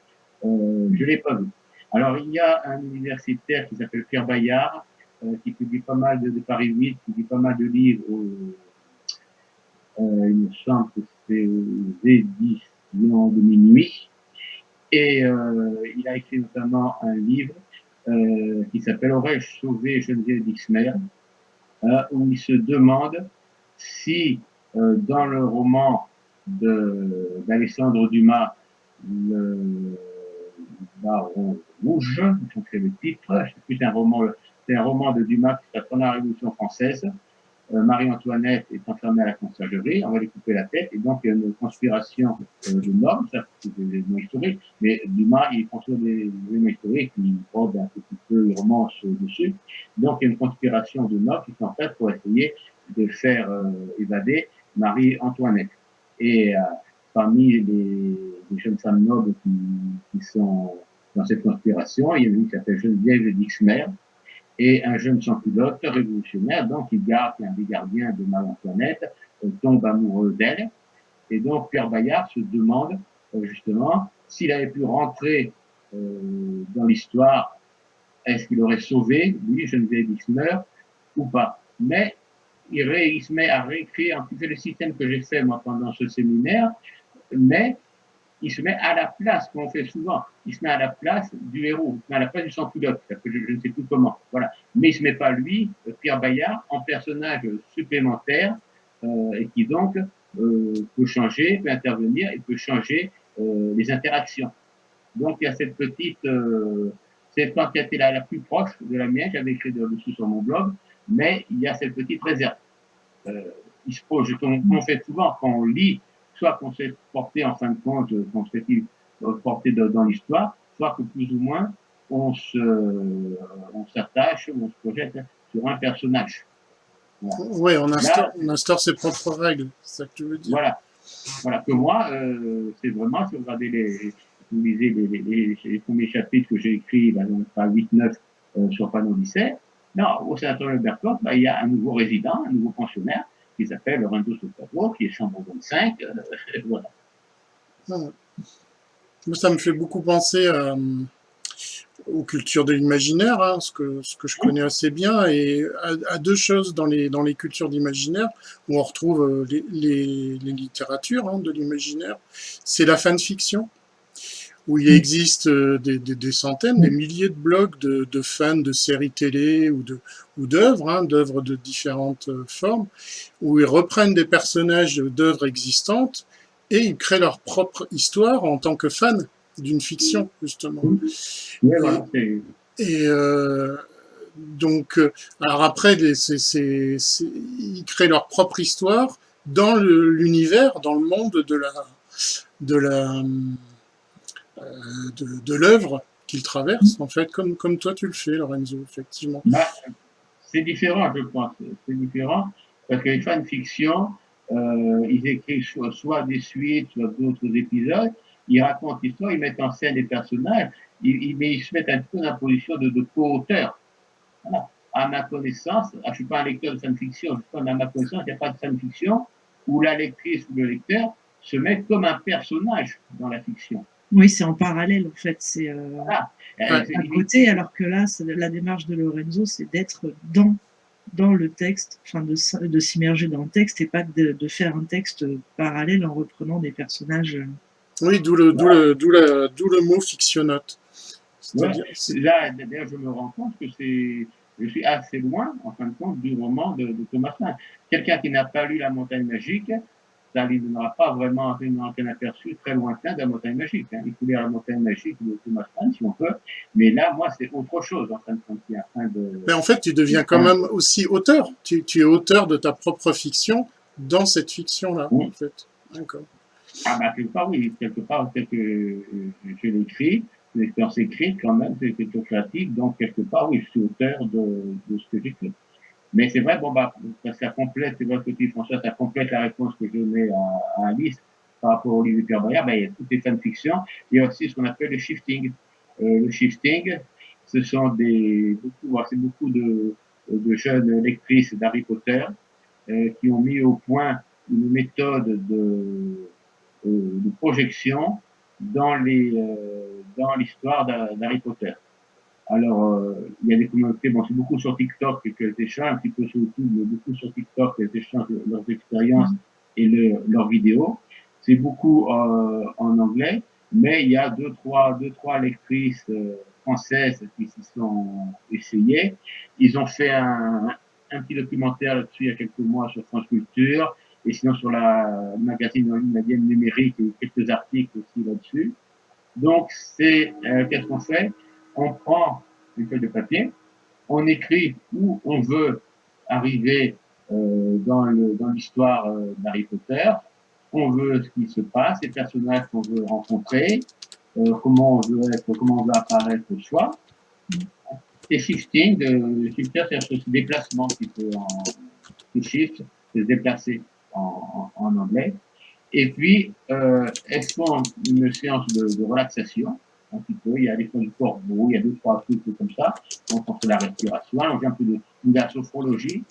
euh, je l'ai pas vu. Alors il y a un universitaire qui s'appelle Pierre Bayard, euh, qui publie pas mal de, de, Paris 8, qui publie pas mal de livres. Euh, il me semble que c'est aux éditions de minuit. Et euh, il a écrit notamment un livre euh, qui s'appelle Aurais-je sauvé Geneviève d'Ixmer? Euh, où il se demande si euh, dans le roman d'Alexandre Dumas, le Baron Rouge, c'est le titre, c'est un roman, de Dumas qui pendant la Révolution française, Marie-Antoinette est enfermée à la conciergerie, on va lui couper la tête, et donc il y a une conspiration euh, de normes, ça c'est des éléments historiques, mais Dumas, il construit des éléments historiques, il prend un petit peu, il romance dessus, donc il y a une conspiration de normes qui sont faites pour essayer de faire euh, évader Marie-Antoinette. Et parmi les, les, jeunes femmes nobles qui, qui, sont dans cette conspiration, il y a une qui s'appelle Geneviève Dixmer, et un jeune sans-culotte révolutionnaire, donc il garde, un des gardiens de Marie-Antoinette, euh, tombe amoureux d'elle. Et donc Pierre Bayard se demande euh, justement s'il avait pu rentrer euh, dans l'histoire, est-ce qu'il aurait sauvé, lui, Geneviève Ismer, ou pas. Mais il, il se met à réécrire un petit peu le système que j'ai fait moi pendant ce séminaire, mais il se met à la place, comme on fait souvent, il se met à la place du héros, il se met à la place du sans-culotte, je, ne sais plus comment, voilà. Mais il se met pas lui, euh, Pierre Bayard, en personnage supplémentaire, euh, et qui donc euh, peut changer, peut intervenir, et peut changer euh, les interactions. Donc il y a cette petite, euh, qui a été la, la, plus proche de la mienne, j'avais écrit dessus sur mon blog, mais il y a cette petite réserve. Euh, il se pose, comme on fait souvent quand on lit, soit qu'on s'est porté en fin de compte, qu'on s'est porté dans l'histoire, soit que plus ou moins on se, on s'attache, on se projette sur un personnage. Oui, on instaure, on instaure, ses propres règles, c'est ça que tu veux dire. Voilà. Voilà, que moi, euh, c'est vraiment, si vous regardez les, vous lisez les, les, les, premiers chapitres que j'ai écrits, bah, donc pas 8-9 euh, sur Panneau 17, non, au Sénatorium de Bercourt, bah, il y a un nouveau résident, un nouveau pensionnaire, qui s'appelle Lorenzo Sotavo, qui est chambre 25, euh, voilà. Ça me fait beaucoup penser à, aux cultures de l'imaginaire, hein, ce, que, ce que je connais assez bien, et à, deux choses dans les, dans les cultures d'imaginaire, où on retrouve euh, les, les, les littératures hein, de l'imaginaire, c'est la fanfiction, où il existe euh, des, des, des, centaines, des milliers de blogs de, de fans de séries télé ou d'œuvres, ou hein, d'œuvres de différentes euh, formes, où ils reprennent des personnages d'œuvres existantes et ils créent leur propre histoire en tant que fans d'une fiction, justement. et, euh, donc, alors après, ils créent leur propre histoire dans l'univers, dans le monde de la de la euh, de, l'œuvre qu'ils traversent, en fait, comme toi tu le fais, Lorenzo, effectivement. Bah, c'est différent, je pense. C'est différent parce que les fanfictions, euh, ils écrivent soit, des suites, soit d'autres épisodes, ils racontent l'histoire, ils mettent en scène des personnages, ils, mais ils se mettent un peu dans la position de, co-auteur. À ma connaissance, ah, je ne suis pas un lecteur de fanfiction, à ma connaissance, il n'y a pas de fanfiction où la lectrice ou le lecteur se met comme un personnage dans la fiction. Oui, c'est en parallèle en fait, c'est euh, à côté, alors que là, la démarche de Lorenzo, c'est d'être dans dans le texte, enfin de, de s'immerger dans le texte et pas de, de, faire un texte parallèle en reprenant des personnages euh, oui, d'où le, d'où le, d'où le, le mot fictionnote. Là, d'ailleurs, je me rends compte que c'est, je suis assez loin, en fin de compte, du roman de, de Thomas Mann. Quelqu'un qui n'a pas lu La Montagne Magique, ça lui donnera pas vraiment un aperçu très lointain de la Montagne Magique. Hein. Il faut lire La Montagne Magique de Thomas Mann, si on peut. Mais là, moi, c'est autre chose, en fin de compte. De... Mais en fait, tu deviens quand même aussi auteur. Tu, tu es auteur de ta propre fiction dans cette fiction-là, en fait. D'accord. Ah bah quelque part oui, quelque part tel que euh, je l'écris, l'expérience écrite quand même, c'est créative, donc quelque part oui, je suis auteur de, de ce que j'écris. Mais c'est vrai, bon bah, ça complète, c'est vrai que tu François, ça complète la réponse que je mets à, à Alice par rapport au livre Pierre Bayard, ben, il y a toutes les fanfictions, il y a aussi ce qu'on appelle le shifting. Euh, le shifting, ce sont des, beaucoup, c'est beaucoup de, de jeunes lectrices d'Harry Potter euh, qui ont mis au point une méthode de euh, de projection dans les euh, dans l'histoire d'Harry Potter. Alors, euh, il y a des communautés, bon, c'est beaucoup sur TikTok qu'elles échangent, un petit peu sur YouTube, mais beaucoup sur TikTok qu'elles échangent leurs expériences et le, leurs vidéos. C'est beaucoup euh, en anglais, mais il y a deux, trois, deux, trois lectrices françaises qui s'y sont essayées. Ils ont fait un, un petit documentaire là-dessus il y a quelques mois sur France Culture et sinon sur la magazine en ligne numérique, il y a quelques articles aussi là-dessus. Donc, c'est, euh, qu'est-ce qu'on fait? On prend une feuille de papier, on écrit où on veut arriver euh, dans, le, l'histoire euh, d'Harry Potter, on veut ce qui se passe, les personnages qu'on veut rencontrer, euh, comment on veut être, comment on apparaître au choix. Et shifting, de, shifter, c'est ce déplacement qui peut en, qui shift, se déplacer en, anglais. Et puis, euh, elles font une séance de, relaxation, un petit peu. Il y a des fonds du corbeau, il y a deux, trois trucs comme ça. On fait la respiration, on fait un peu de, de la sophrologie.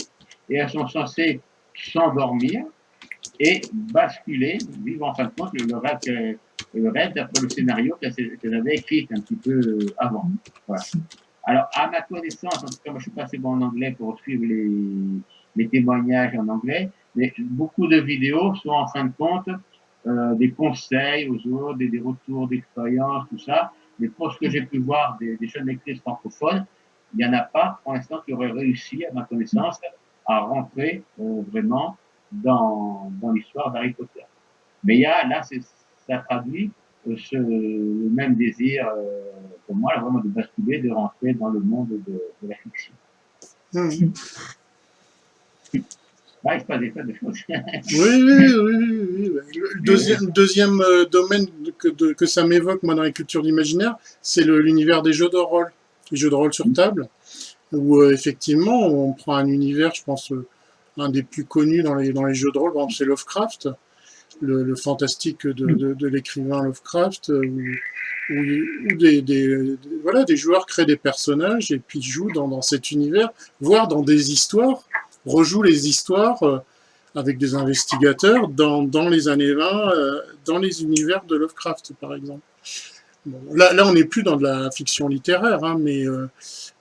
Et elles sont censées s'endormir et basculer, vivre en fin de compte le rêve, le rêve d'après le scénario qu'elles avaient écrit un petit peu euh, avant. Voilà. Alors, à ma connaissance, en tout cas, moi, je suis pas assez bon en anglais pour suivre les, les témoignages en anglais, mais beaucoup de vidéos sont en fin de compte euh, des conseils aux autres, des, des retours d'expérience, tout ça. Mais pour ce que j'ai pu voir des, des jeunes lectrices francophones, il n'y en a pas pour l'instant qui auraient réussi, à ma connaissance, à rentrer euh, vraiment dans, dans l'histoire d'Harry Potter. Mais il y a, là, ça traduit euh, ce, le même désir, euh, pour moi, là, vraiment de basculer, de rentrer dans le monde de, de la fiction. Mmh. Des de choses. Oui, oui, oui. oui, Le deuxième, euh, domaine que, de- que ça m'évoque, moi, dans les cultures d'imaginaire, c'est l'univers des jeux de rôle, les jeux de rôle sur table, où euh, effectivement, on prend un univers, je pense, euh, un des plus connus dans les, dans les jeux de rôle, par exemple, c'est Lovecraft, le, le fantastique de, de, de l'écrivain Lovecraft, où, où- où des, des- des- voilà, des joueurs créent des personnages et puis jouent dans, dans cet univers, voire dans des histoires, rejouent les histoires euh, avec des investigateurs dans, dans les années 20, euh, dans les univers de Lovecraft, par exemple. Bon, là, là, on n'est plus dans de la fiction littéraire, hein, mais, euh,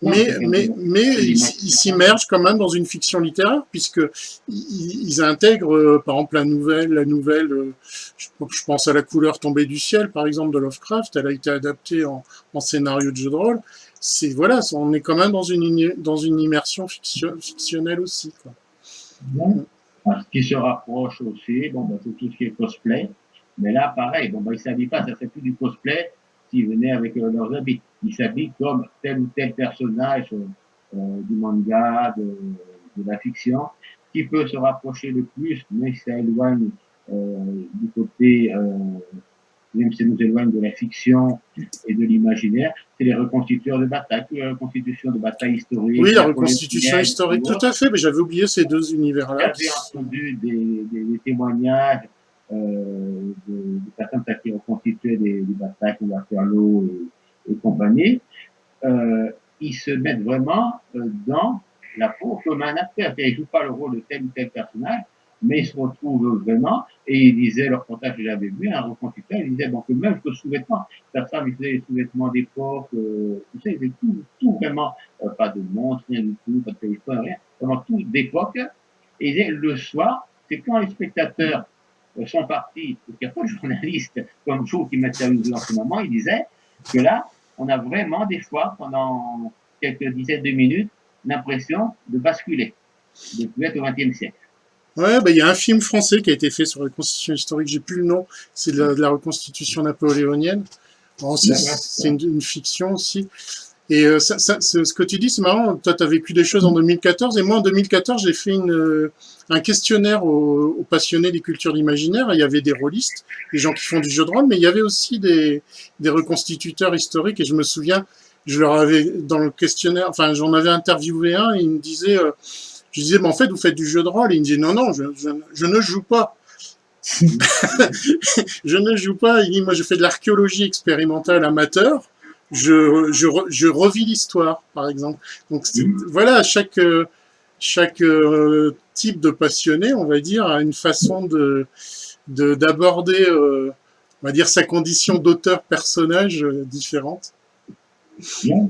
Non, mais, mais, mais C'est ils s'immergent quand même dans une fiction littéraire, puisque ils, ils intègrent, euh, par exemple, la nouvelle, la nouvelle euh, je, je pense à La couleur tombée du ciel, par exemple, de Lovecraft, elle a été adaptée en, en scénario de jeu de rôle. C'est, voilà, on est quand même dans une, dans une immersion fiction- fictionnelle aussi, quoi. Bon. Ce qui se rapproche aussi, bon, ben, c'est tout ce qui est cosplay. Mais là, pareil, bon, ben, ils ne s'habillent pas, ça fait plus du cosplay s'ils venaient avec euh, leurs habits. Ils s'habillent comme tel ou tel personnage euh, du manga, de, de la fiction, qui peut se rapprocher le plus, mais ça éloigne euh, du côté, euh, même si ça nous éloigne de la fiction et de l'imaginaire, c'est les reconstituteurs de bataille, la reconstitution de batailles historiques. Oui, la reconstitution historique, tout à fait, mais j'avais oublié ces deux univers-là. J'avais entendu des, des, des témoignages euh, de, de personnes qui constitué des, des batailles comme Waterloo et, et compagnie. Euh, ils se mettent vraiment euh, dans la peau comme un acteur. Ils ne jouent pas le rôle de tel ou tel personnage, mais ils se retrouvent vraiment, et ils disaient, leur contact que j'avais vu, un reconstituteur, il disait, bon, que même que sous-vêtements, sa femme, il faisait des sous-vêtements d'époque, euh, tu sais, il faisait tout, tout vraiment, euh, pas de montre, rien du tout, pas de téléphone, rien, vraiment tout d'époque, et il disait, le soir, c'est quand les spectateurs euh, sont partis, parce qu'il n'y a pas de journalistes comme vous qui m'interviewent en ce moment, il disait que là, on a vraiment des fois, pendant quelques dizaines de minutes, l'impression de basculer, de plus être au XXe siècle. Ouais, bah, il y a un film français qui a été fait sur la reconstitution historique, j'ai plus le nom, c'est de la, de la reconstitution napoléonienne. Bon, c'est D'accord. c'est une, une fiction aussi. Et euh, ça, ça, c'est- ce que tu dis, c'est marrant. Toi, tu as vécu des choses en 2014, et moi, en 2014, j'ai fait une, euh, un questionnaire aux, aux passionnés des cultures d'imaginaire. Il y avait des rôlistes, des gens qui font du jeu de rôle, mais il y avait aussi des, des reconstituteurs historiques. Et je me souviens, je leur avais, dans le questionnaire, enfin, j'en avais interviewé un, et il me disait, euh, je disais, mais en fait, vous faites du jeu de rôle. Il me disait, non, non, je, je, je ne joue pas. je ne joue pas. Il dit, moi, je fais de l'archéologie expérimentale amateur. Je, je, je revis l'histoire, par exemple. Donc, c'est- voilà, chaque, chaque euh, type de passionné, on va dire, a une façon de de- d'aborder, euh, on va dire, sa condition d'auteur-personnage euh, différente. Bien.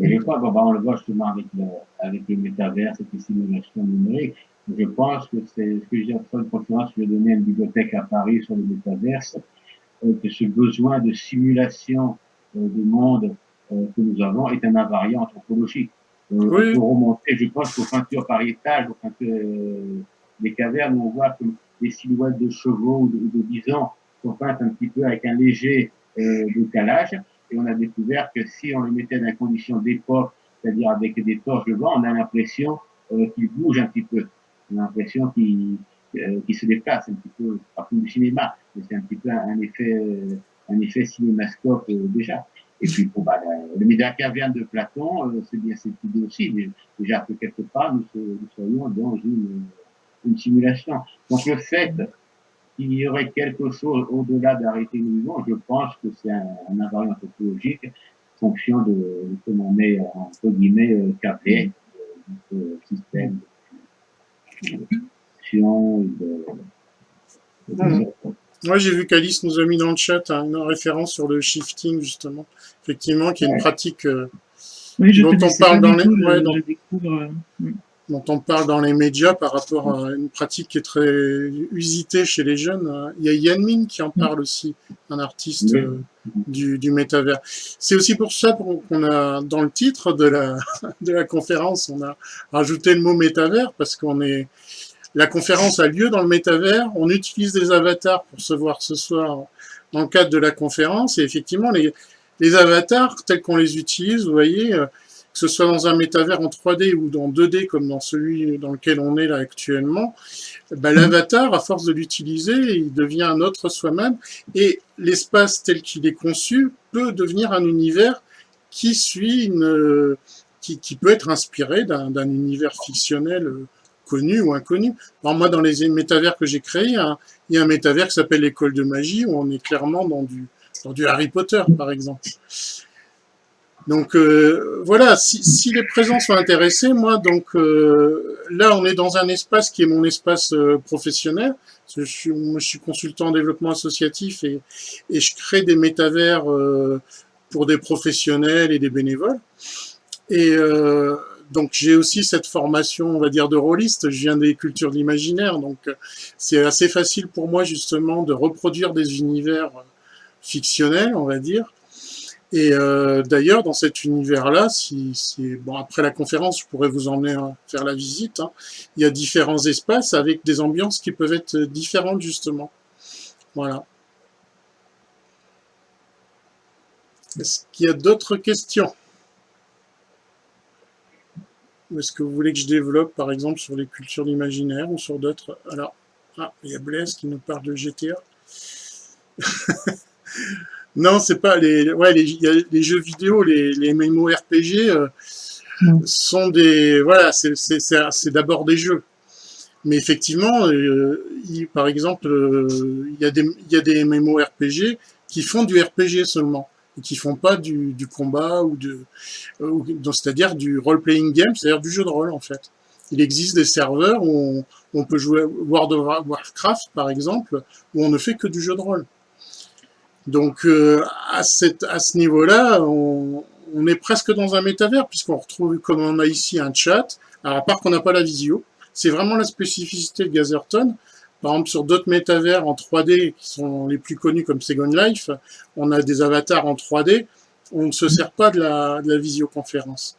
Et je crois, bon, bah, on le voit justement avec le, avec le métavers, cette simulation numérique. Je pense que c'est ce que j'ai fait une conférence que j'ai donnée à une bibliothèque à Paris sur le métaverse, euh, que ce besoin de simulation euh, du monde euh, que nous avons est un invariant anthropologique. Euh, Oui. Remonter, je pense, aux peintures pariétales, aux peintures euh, des cavernes, on voit que des silhouettes de chevaux ou de, de bisons sont peintes un petit peu avec un léger euh, décalage. Et on a découvert que si on les mettait dans des conditions d'époque, c'est-à-dire avec des torches de vent, on a l'impression euh, qu'ils bougent un petit peu. On a l'impression qu'ils euh, se déplacent un petit peu, comme du cinéma, mais c'est un petit peu un, euh, effet cinémascope euh, déjà. Et puis, bah, le- le média caverne de Platon, c'est bien cette idée aussi, mais déjà que quelque part, nous soyons dans une, une simulation. Donc, le fait qu'il y aurait quelque chose au-delà d'arrêter nous vivons, je pense que c'est un, un invariant anthropologique fonction de, de comme on est, entre guillemets, euh, câblé, euh, notre système de de, de- Mhm. Moi, j'ai vu qu'Alice nous a mis dans le chat hein, une référence sur le shifting, justement. Effectivement, qui est une Ouais. pratique euh, Oui, je Dont on parle dans les- ouais, dans- je découvre. Dont on parle dans les médias par rapport à une pratique qui est très usitée chez les jeunes. Il y a Yann Min qui en parle aussi, un artiste Oui. euh, du, du métavers. C'est aussi pour ça qu'on a, dans le titre de la, de la conférence, on a rajouté le mot métavers parce qu'on est, la conférence a lieu dans le métavers, on utilise des avatars pour se voir ce soir dans le cadre de la conférence et effectivement les, les avatars tels qu'on les utilise, vous voyez, euh, que ce soit dans un métavers en 3D ou dans 2D comme dans celui dans lequel on est là actuellement, ben, l'avatar, à force de l'utiliser, il devient un autre soi-même et l'espace tel qu'il est conçu peut devenir un univers qui suit une, qui, peut être inspiré d'un univers fictionnel euh, connu ou inconnu. Alors moi, dans les métavers que j'ai créés, hein, il y a un métavers qui s'appelle l'école de magie, où on est clairement dans du Harry Potter, par exemple. Donc euh, voilà, si, si, les présents sont intéressés, moi, donc euh, là, on est dans un espace qui est mon espace euh, professionnel. Je suis, je suis consultant en développement associatif et, et je crée des métavers euh, pour des professionnels et des bénévoles. Et euh, donc j'ai aussi cette formation, on va dire, de rôliste. Je viens des cultures d'imaginaire, donc c'est assez facile pour moi justement de reproduire des univers fictionnels, on va dire. Et euh, d'ailleurs, dans cet univers-là, si, bon, après la conférence, je pourrais vous emmener faire la visite. Hein, il y a différents espaces avec des ambiances qui peuvent être différentes justement. Voilà. Est-ce qu'il y a d'autres questions? Est-ce que vous voulez que je développe, par exemple, sur les cultures d'imaginaire ou sur d'autres? Alors, ah, il y a Blaise qui nous parle de GTA. non, c'est pas les, ouais, les, les, jeux vidéo, les, les MMORPG euh, sont des, voilà, c'est d'abord des jeux. Mais effectivement, euh, il, par exemple, euh, il, y a des, il y a des MMORPG qui font du RPG seulement et qui font pas du, du combat ou de, c'est-à-dire du role-playing game, c'est-à-dire du jeu de rôle en fait. Il existe des serveurs où on, on, peut jouer World of Warcraft par exemple, où on ne fait que du jeu de rôle. Donc euh, à, cette, à ce niveau-là, on, est presque dans un métavers puisqu'on retrouve comme on a ici un chat. À part qu'on n'a pas la visio, c'est vraiment la spécificité de Gazerton. Par exemple, sur d'autres métavers en 3D qui sont les plus connus comme Second Life, on a des avatars en 3D, on ne se sert pas de la, de la visioconférence.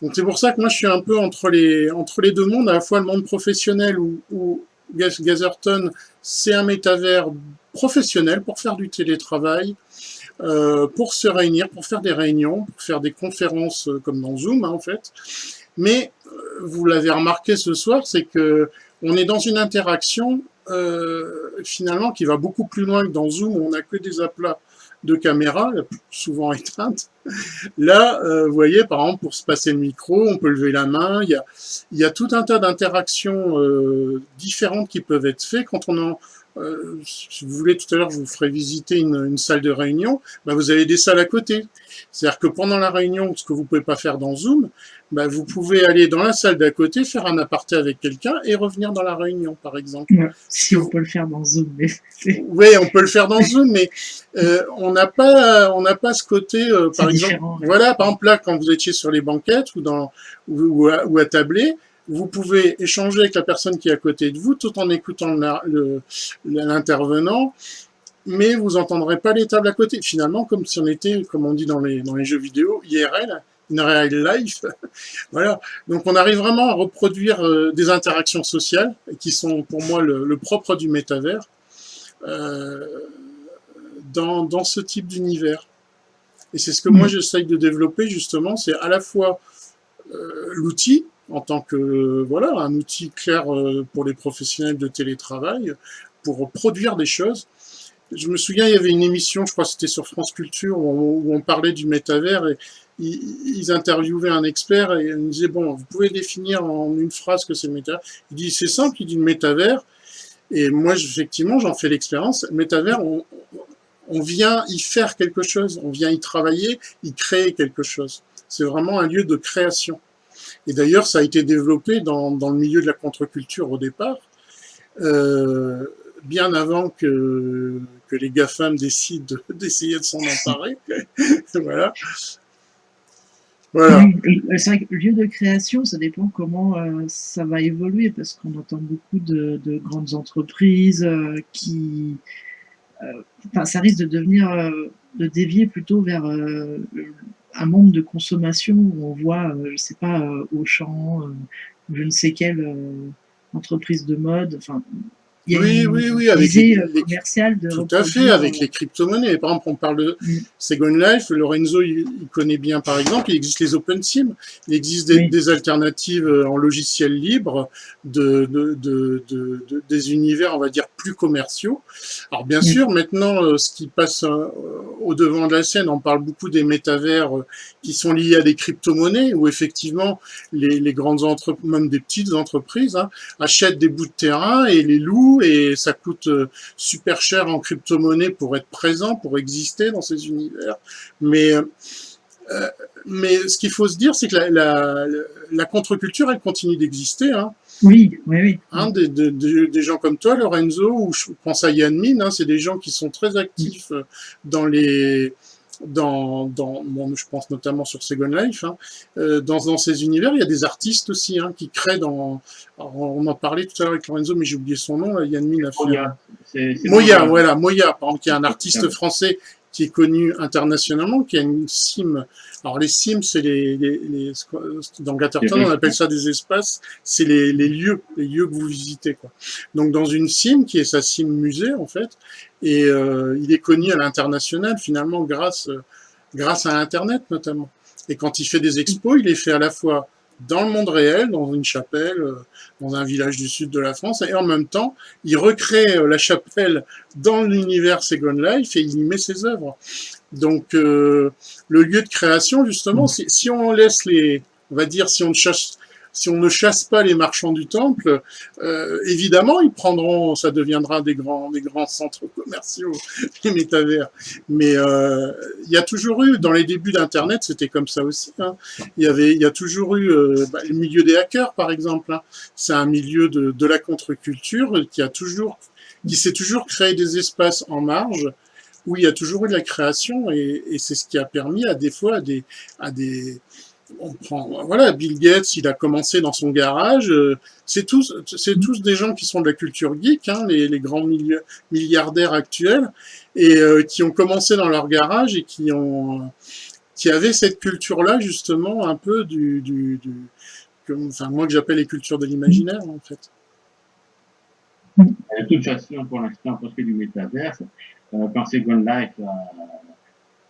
Donc c'est pour ça que moi je suis un peu entre les, entre les deux mondes, à la fois le monde professionnel où, où Gazerton c'est un métavers professionnel pour faire du télétravail, euh, pour se réunir, pour faire des réunions, pour faire des conférences euh, comme dans Zoom hein, en fait. Mais euh, vous l'avez remarqué ce soir, c'est que on est dans une interaction euh, finalement qui va beaucoup plus loin que dans Zoom où on n'a que des aplats de caméra, souvent éteintes. Là, euh, vous voyez, par exemple, pour se passer le micro, on peut lever la main. Il y a, il y a tout un tas d'interactions euh, différentes qui peuvent être faites quand on en, euh, si vous voulez, tout à l'heure, je vous ferai visiter une, une salle de réunion, bah, vous avez des salles à côté. C'est-à-dire que pendant la réunion, ce que vous pouvez pas faire dans Zoom, bah, vous pouvez aller dans la salle d'à côté, faire un aparté avec quelqu'un et revenir dans la réunion, par exemple. Ouais, si on peut le faire dans Zoom. Mais oui, on peut le faire dans Zoom, mais euh, on n'a pas, on n'a pas ce côté, euh, par exemple, différent, voilà, par exemple là, quand vous étiez sur les banquettes ou dans ou, ou à, ou à tabler, vous pouvez échanger avec la personne qui est à côté de vous tout en écoutant l'intervenant, mais vous entendrez pas les tables à côté. Finalement, comme si on était, comme on dit dans les, dans les jeux vidéo, IRL, in real life. voilà. Donc on arrive vraiment à reproduire euh, des interactions sociales qui sont pour moi le, le propre du métavers euh, dans, dans ce type d'univers. Et c'est ce que moi j'essaye de développer justement, c'est à la fois euh, l'outil, en tant que voilà un outil clair euh, pour les professionnels de télétravail pour produire des choses. Je me souviens, il y avait une émission, je crois que c'était sur France Culture, où on, parlait du métavers et ils, interviewaient un expert et ils disaient, bon, vous pouvez définir en une phrase que c'est le métavers. Il dit, c'est simple, il dit le métavers. Et moi, effectivement, j'en fais l'expérience. Le métavers, on vient y faire quelque chose, on vient y travailler, y créer quelque chose. C'est vraiment un lieu de création. Et d'ailleurs, ça a été développé dans, dans, le milieu de la contre-culture au départ, euh, bien avant que, que les GAFAM décident d'essayer de s'en emparer. voilà. Voilà. Lieu de création, ça dépend comment euh, ça va évoluer, parce qu'on entend beaucoup de, de, grandes entreprises euh, qui... Enfin, ça risque de devenir, de dévier plutôt vers un monde de consommation où on voit, euh, je sais pas, euh, Auchan, euh, je ne sais quelle entreprise de mode, enfin, il y a Oui, une oui, oui, avec visée les- euh, les- commerciale de Tout à fait, avec les crypto-monnaies. Par exemple, on parle de Mm. Second Life, Lorenzo, il, il connaît bien, par exemple, il existe les OpenSim, il existe des, Oui. des alternatives euh, en logiciel libre de, de, de, de- de- des univers, on va dire, plus commerciaux. Alors, bien Mm. sûr, maintenant, euh, ce qui passe au devant de la scène, on parle beaucoup des métavers qui sont liés à des crypto-monnaies, où effectivement, les, les grandes entreprises, même des petites entreprises, hein, achètent des bouts de terrain et les louent, et ça coûte euh, super cher en crypto-monnaie pour être présent, pour exister dans ces univers. Mais, euh, euh, mais ce qu'il faut se dire, c'est que la, la, la contre-culture, elle continue d'exister. Hein. Oui, oui, oui. Hein, des, des- des- des gens comme toi, Lorenzo, ou je pense à Yann Min, hein, c'est des gens qui sont très actifs dans les... Dans, dans bon, je pense notamment sur Second Life, hein, euh, dans, dans ces univers, il y a des artistes aussi hein, qui créent dans. on en parlait tout à l'heure avec Lorenzo, mais j'ai oublié son nom. Là, Yann Min a fait. Moya. Moya, voilà, Moya, par exemple, qui est un artiste français qui est connu internationalement, qui a une sim. Alors les sims, c'est les, les, les- dans Gatterton, on appelle ça des espaces. C'est les, les lieux, les lieux que vous visitez, quoi. Donc dans une sim qui est sa sim musée en fait, et euh, il est connu à l'international finalement grâce grâce à Internet notamment. Et quand il fait des expos, il les fait à la fois dans le monde réel, dans une chapelle, euh, dans un village du sud de la France, et en même temps, il recrée euh, la chapelle dans l'univers Second Life et il y met ses œuvres. Donc, euh, le lieu de création, justement, si, si on laisse les, on va dire, si on ne chasse, si on ne chasse pas les marchands du temple, euh, évidemment, ils prendront, ça deviendra des grands, des grands centres commerciaux, les métavers. Mais euh, il y a toujours eu, dans les débuts d'Internet, c'était comme ça aussi. hein. Il y avait, il y a toujours eu euh, bah, le milieu des hackers, par exemple. hein. C'est un milieu de, de la contre-culture qui a toujours, qui s'est toujours créé des espaces en marge où il y a toujours eu de la création et, et c'est ce qui a permis à des fois à des, à des, on prend, voilà, Bill Gates, il a commencé dans son garage. euh, c'est tous, c'est tous des gens qui sont de la culture geek, hein, les, les grands milli- milliardaires actuels, et euh, qui ont commencé dans leur garage et qui ont, qui avaient cette culture-là justement un peu du, que- enfin moi que j'appelle les cultures de l'imaginaire en fait. De toute façon, pour l'instant, pour ce qui est du métaverse, euh, quand Second Life euh,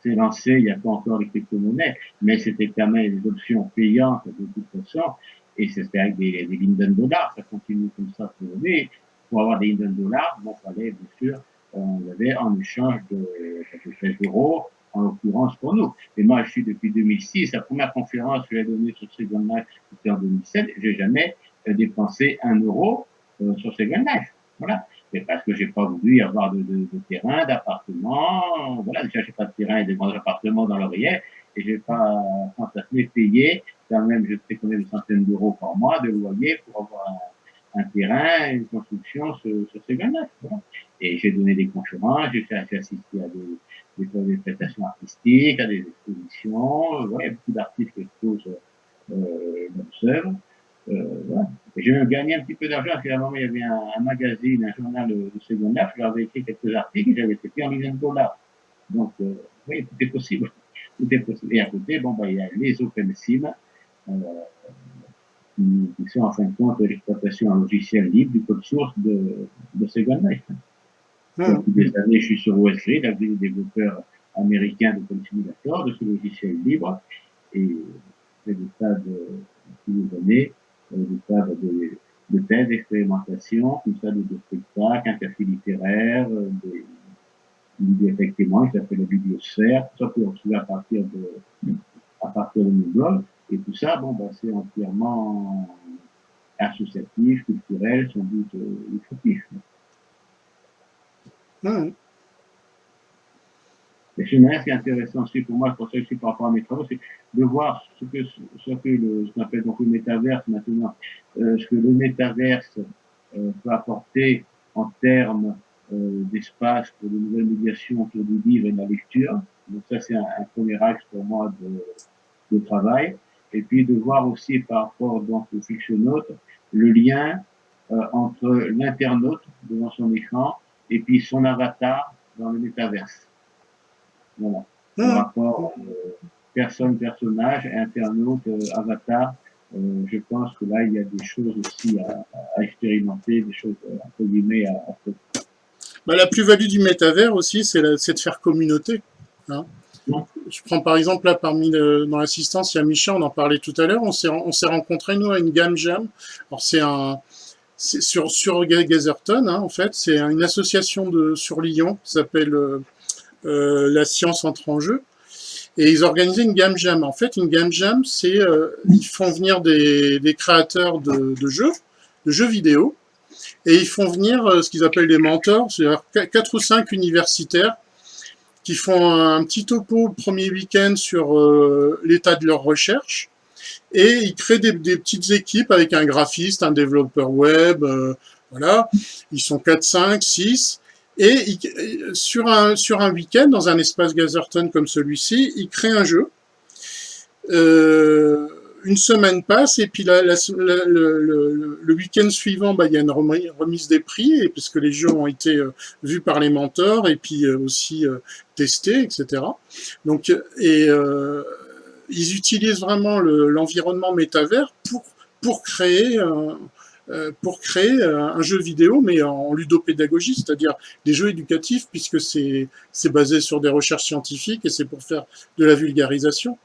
s'est lancé, il n'y a pas encore les crypto-monnaies, mais c'était quand même des options payantes de toute façon, et c'était avec des, des Linden dollars, ça continue comme ça pour. Pour avoir des Linden dollars, bon, fallait bien sûr, on avait en échange de, 16 euros, en l'occurrence pour nous. Et moi, je suis depuis 2006, la première conférence que j'ai donnée sur Second Life, c'était en 2007, j'ai jamais dépensé un euro euh, sur Second Life. Voilà. C'est parce que j'ai pas voulu avoir de, de, de terrain, d'appartement. Voilà, déjà, j'ai pas de terrain et de grands appartements dans l'oreiller. Et j'ai pas fantasmé payer, quand même, je sais combien de centaines d'euros par mois de loyer pour avoir un, un terrain, une construction sur, sur Life. Voilà. Et j'ai donné des conférences, j'ai assisté à des, des, des prestations artistiques, à des expositions. Voilà, il y a beaucoup d'artistes qui exposent euh, leurs œuvres. Euh, voilà. Même gagné un petit peu d'argent parce qu'à un moment, il y avait un, un magazine, un journal de, de seconde je leur avais écrit quelques articles et j'avais été payé en millions de dollars. Donc, euh, oui, tout est possible. Tout est possible. Et à côté, bon, bah, il y a les OpenSIM, euh, qui, sont en fin de compte l'exploitation en logiciel libre du code source de, de Second Life. Hum. Depuis des années, je suis sur OSGrid avec des développeurs américains de Code Simulator, de ce logiciel libre, et j'ai des tas de, tous les années, des tas de, de thèses, d'expérimentation, tout ça, de, de spectacles, un café littéraire, euh, des, une bibliothèque témoin qui s'appelle la bibliosphère, tout ça pour retrouver à partir de, à partir de mon blog, et tout ça, bon, bah, c'est entièrement associatif, culturel, sans doute euh, lucratif. Et ce qui est intéressant aussi pour moi, pour ça aussi par rapport à mes travaux, c'est de voir ce que, ce que le, ce qu'on appelle donc le métaverse maintenant, euh, ce que le métaverse euh, peut apporter en termes euh, d'espace pour de nouvelles médiations autour du livre et de la lecture. Donc ça, c'est un, un premier axe pour moi de, de travail. Et puis de voir aussi par rapport donc au fictionnaute le lien euh, entre l'internaute devant son écran et puis son avatar dans le métaverse. Voilà. Le Hum. rapport euh, personne-personnage, internaute, euh, avatar euh, je pense que là, il y a des choses aussi à, à expérimenter, des choses, euh, entre guillemets, à, à faire. Bah, la plus-value du métavers aussi, c'est de faire communauté. hein. Je prends par exemple là parmi le- dans l'assistance, il y a Micha, on en parlait tout à l'heure. On s'est on s'est rencontrés nous à une gamme jam. Alors c'est un sur sur Ga- Gazerton hein, en fait, c'est une association de sur Lyon qui s'appelle euh, euh, la science entre en jeu. Et ils organisaient une game jam. En fait, une game jam, c'est euh, ils font venir des, créateurs de, jeux, de jeux vidéo, et ils font venir euh, ce qu'ils appellent des mentors, c'est-à-dire qu- quatre ou cinq universitaires qui font un petit topo le premier week-end sur euh, l'état de leur recherche, et ils créent des, des petites équipes avec un graphiste, un développeur web, voilà, ils sont 4, 5, 6, et sur un, sur un week-end, dans un espace Gazerton comme celui-ci, ils créent un jeu. Euh, une semaine passe et puis la- la- la- le, le- le week-end suivant, bah, il y a une remi- remise des prix et puisque les jeux ont été euh, vus par les mentors et puis euh, aussi euh, testés, etc. Donc, et euh, ils utilisent vraiment le- l'environnement métavers pour pour créer un- pour créer euh, un jeu vidéo, mais en ludopédagogie, c'est-à-dire des jeux éducatifs, puisque c'est basé sur des recherches scientifiques et c'est pour faire de la vulgarisation.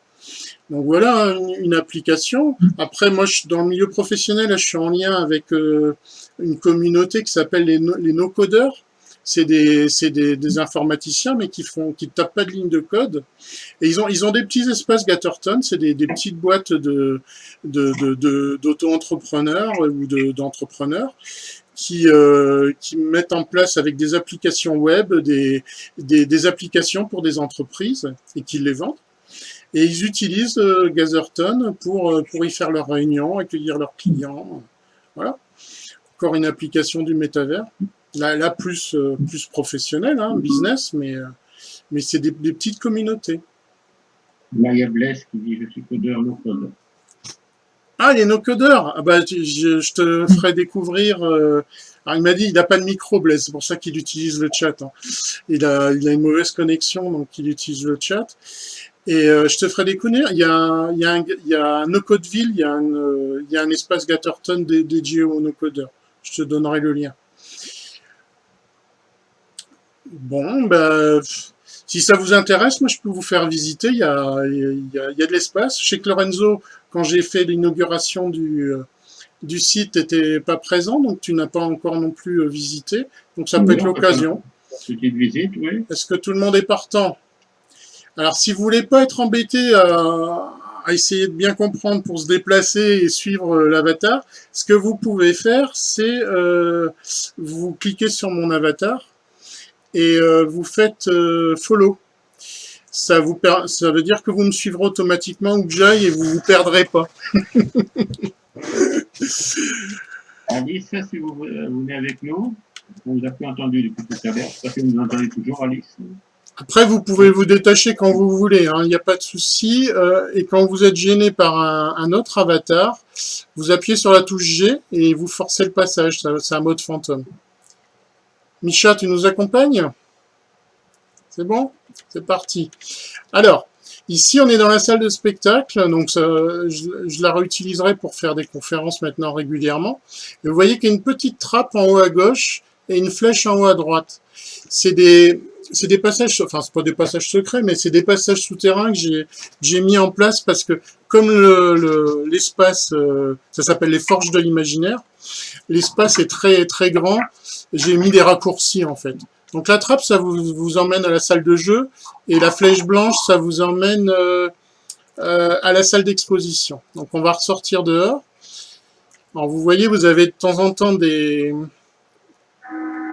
Donc voilà une, application. Après, moi, je, dans le milieu professionnel, je suis en lien avec euh, une communauté qui s'appelle les no-codeurs. C'est des, des, des informaticiens, mais qui font, qui tapent pas de ligne de code. Et ils ont, ils ont des petits espaces Gatterton, c'est des, des petites boîtes de, d'auto-entrepreneurs ou de, d'entrepreneurs qui, euh, qui mettent en place avec des applications web des, des, des applications pour des entreprises et qui les vendent. Et ils utilisent euh, Gazerton pour, euh, pour y faire leurs réunions, accueillir leurs clients. Voilà. Encore une application du métavers. Là, là plus, euh, plus professionnelle, hein, business, mais, euh, mais c'est des, des petites communautés. Là, il y a Blaise qui dit Je suis codeur, non codeur. Ah, les no-codeurs ah bah, tu- je, je te ferai découvrir... euh, alors, il m'a dit il n'a pas de micro, Blaise, c'est pour ça qu'il utilise le chat. hein. Il, a, il a une mauvaise connexion, donc il utilise le chat. Et euh, je te ferai découvrir, il y a, un- il y a un, il y a un no-codeville, il, y a un, euh, il y a un espace Gatterton dé- dédié aux no-codeurs. Je te donnerai le lien. Bon, bah, pff, si ça vous intéresse, moi je peux vous faire visiter. Il y a, il y a, il y a de l'espace. Chez Lorenzo, quand j'ai fait l'inauguration du, euh, du site, t'étais pas présent, donc tu n'as pas encore non plus euh, visité. Donc ça peut être l'occasion. Petite visite, oui. Est-ce que tout le monde est partant? Alors, si vous voulez pas être embêté à, à essayer de bien comprendre pour se déplacer et suivre euh, l'avatar, ce que vous pouvez faire, c'est euh, vous cliquez sur mon avatar et euh, vous faites euh, follow. Ça, vous ça veut dire que vous me suivrez automatiquement où que j'aille et vous vous perdrez pas. Alice, si vous, vous venez avec nous, on vous a plus entendu depuis tout à l'heure. J'espère que vous nous entendez toujours, Alice. Après, vous pouvez vous détacher quand vous voulez, hein, il n'y a pas de souci. euh, et quand vous êtes gêné par un, un autre avatar, vous appuyez sur la touche G et vous forcez le passage. C'est un mode fantôme. Micha, tu nous accompagnes? C'est bon? C'est parti. Alors, ici, on est dans la salle de spectacle, donc je la réutiliserai pour faire des conférences maintenant régulièrement. Et vous voyez qu'il y a une petite trappe en haut à gauche et une flèche en haut à droite. C'est des, c'est des passages, enfin c'est pas des passages secrets, mais c'est des passages souterrains que j'ai mis en place parce que comme le le- l'espace, euh, ça s'appelle les forges de l'imaginaire, l'espace est très très grand. J'ai mis des raccourcis en fait. Donc la trappe, ça vous vous emmène à la salle de jeu et la flèche blanche, ça vous emmène euh, euh, à la salle d'exposition. Donc on va ressortir dehors. Alors vous voyez, vous avez de temps en temps des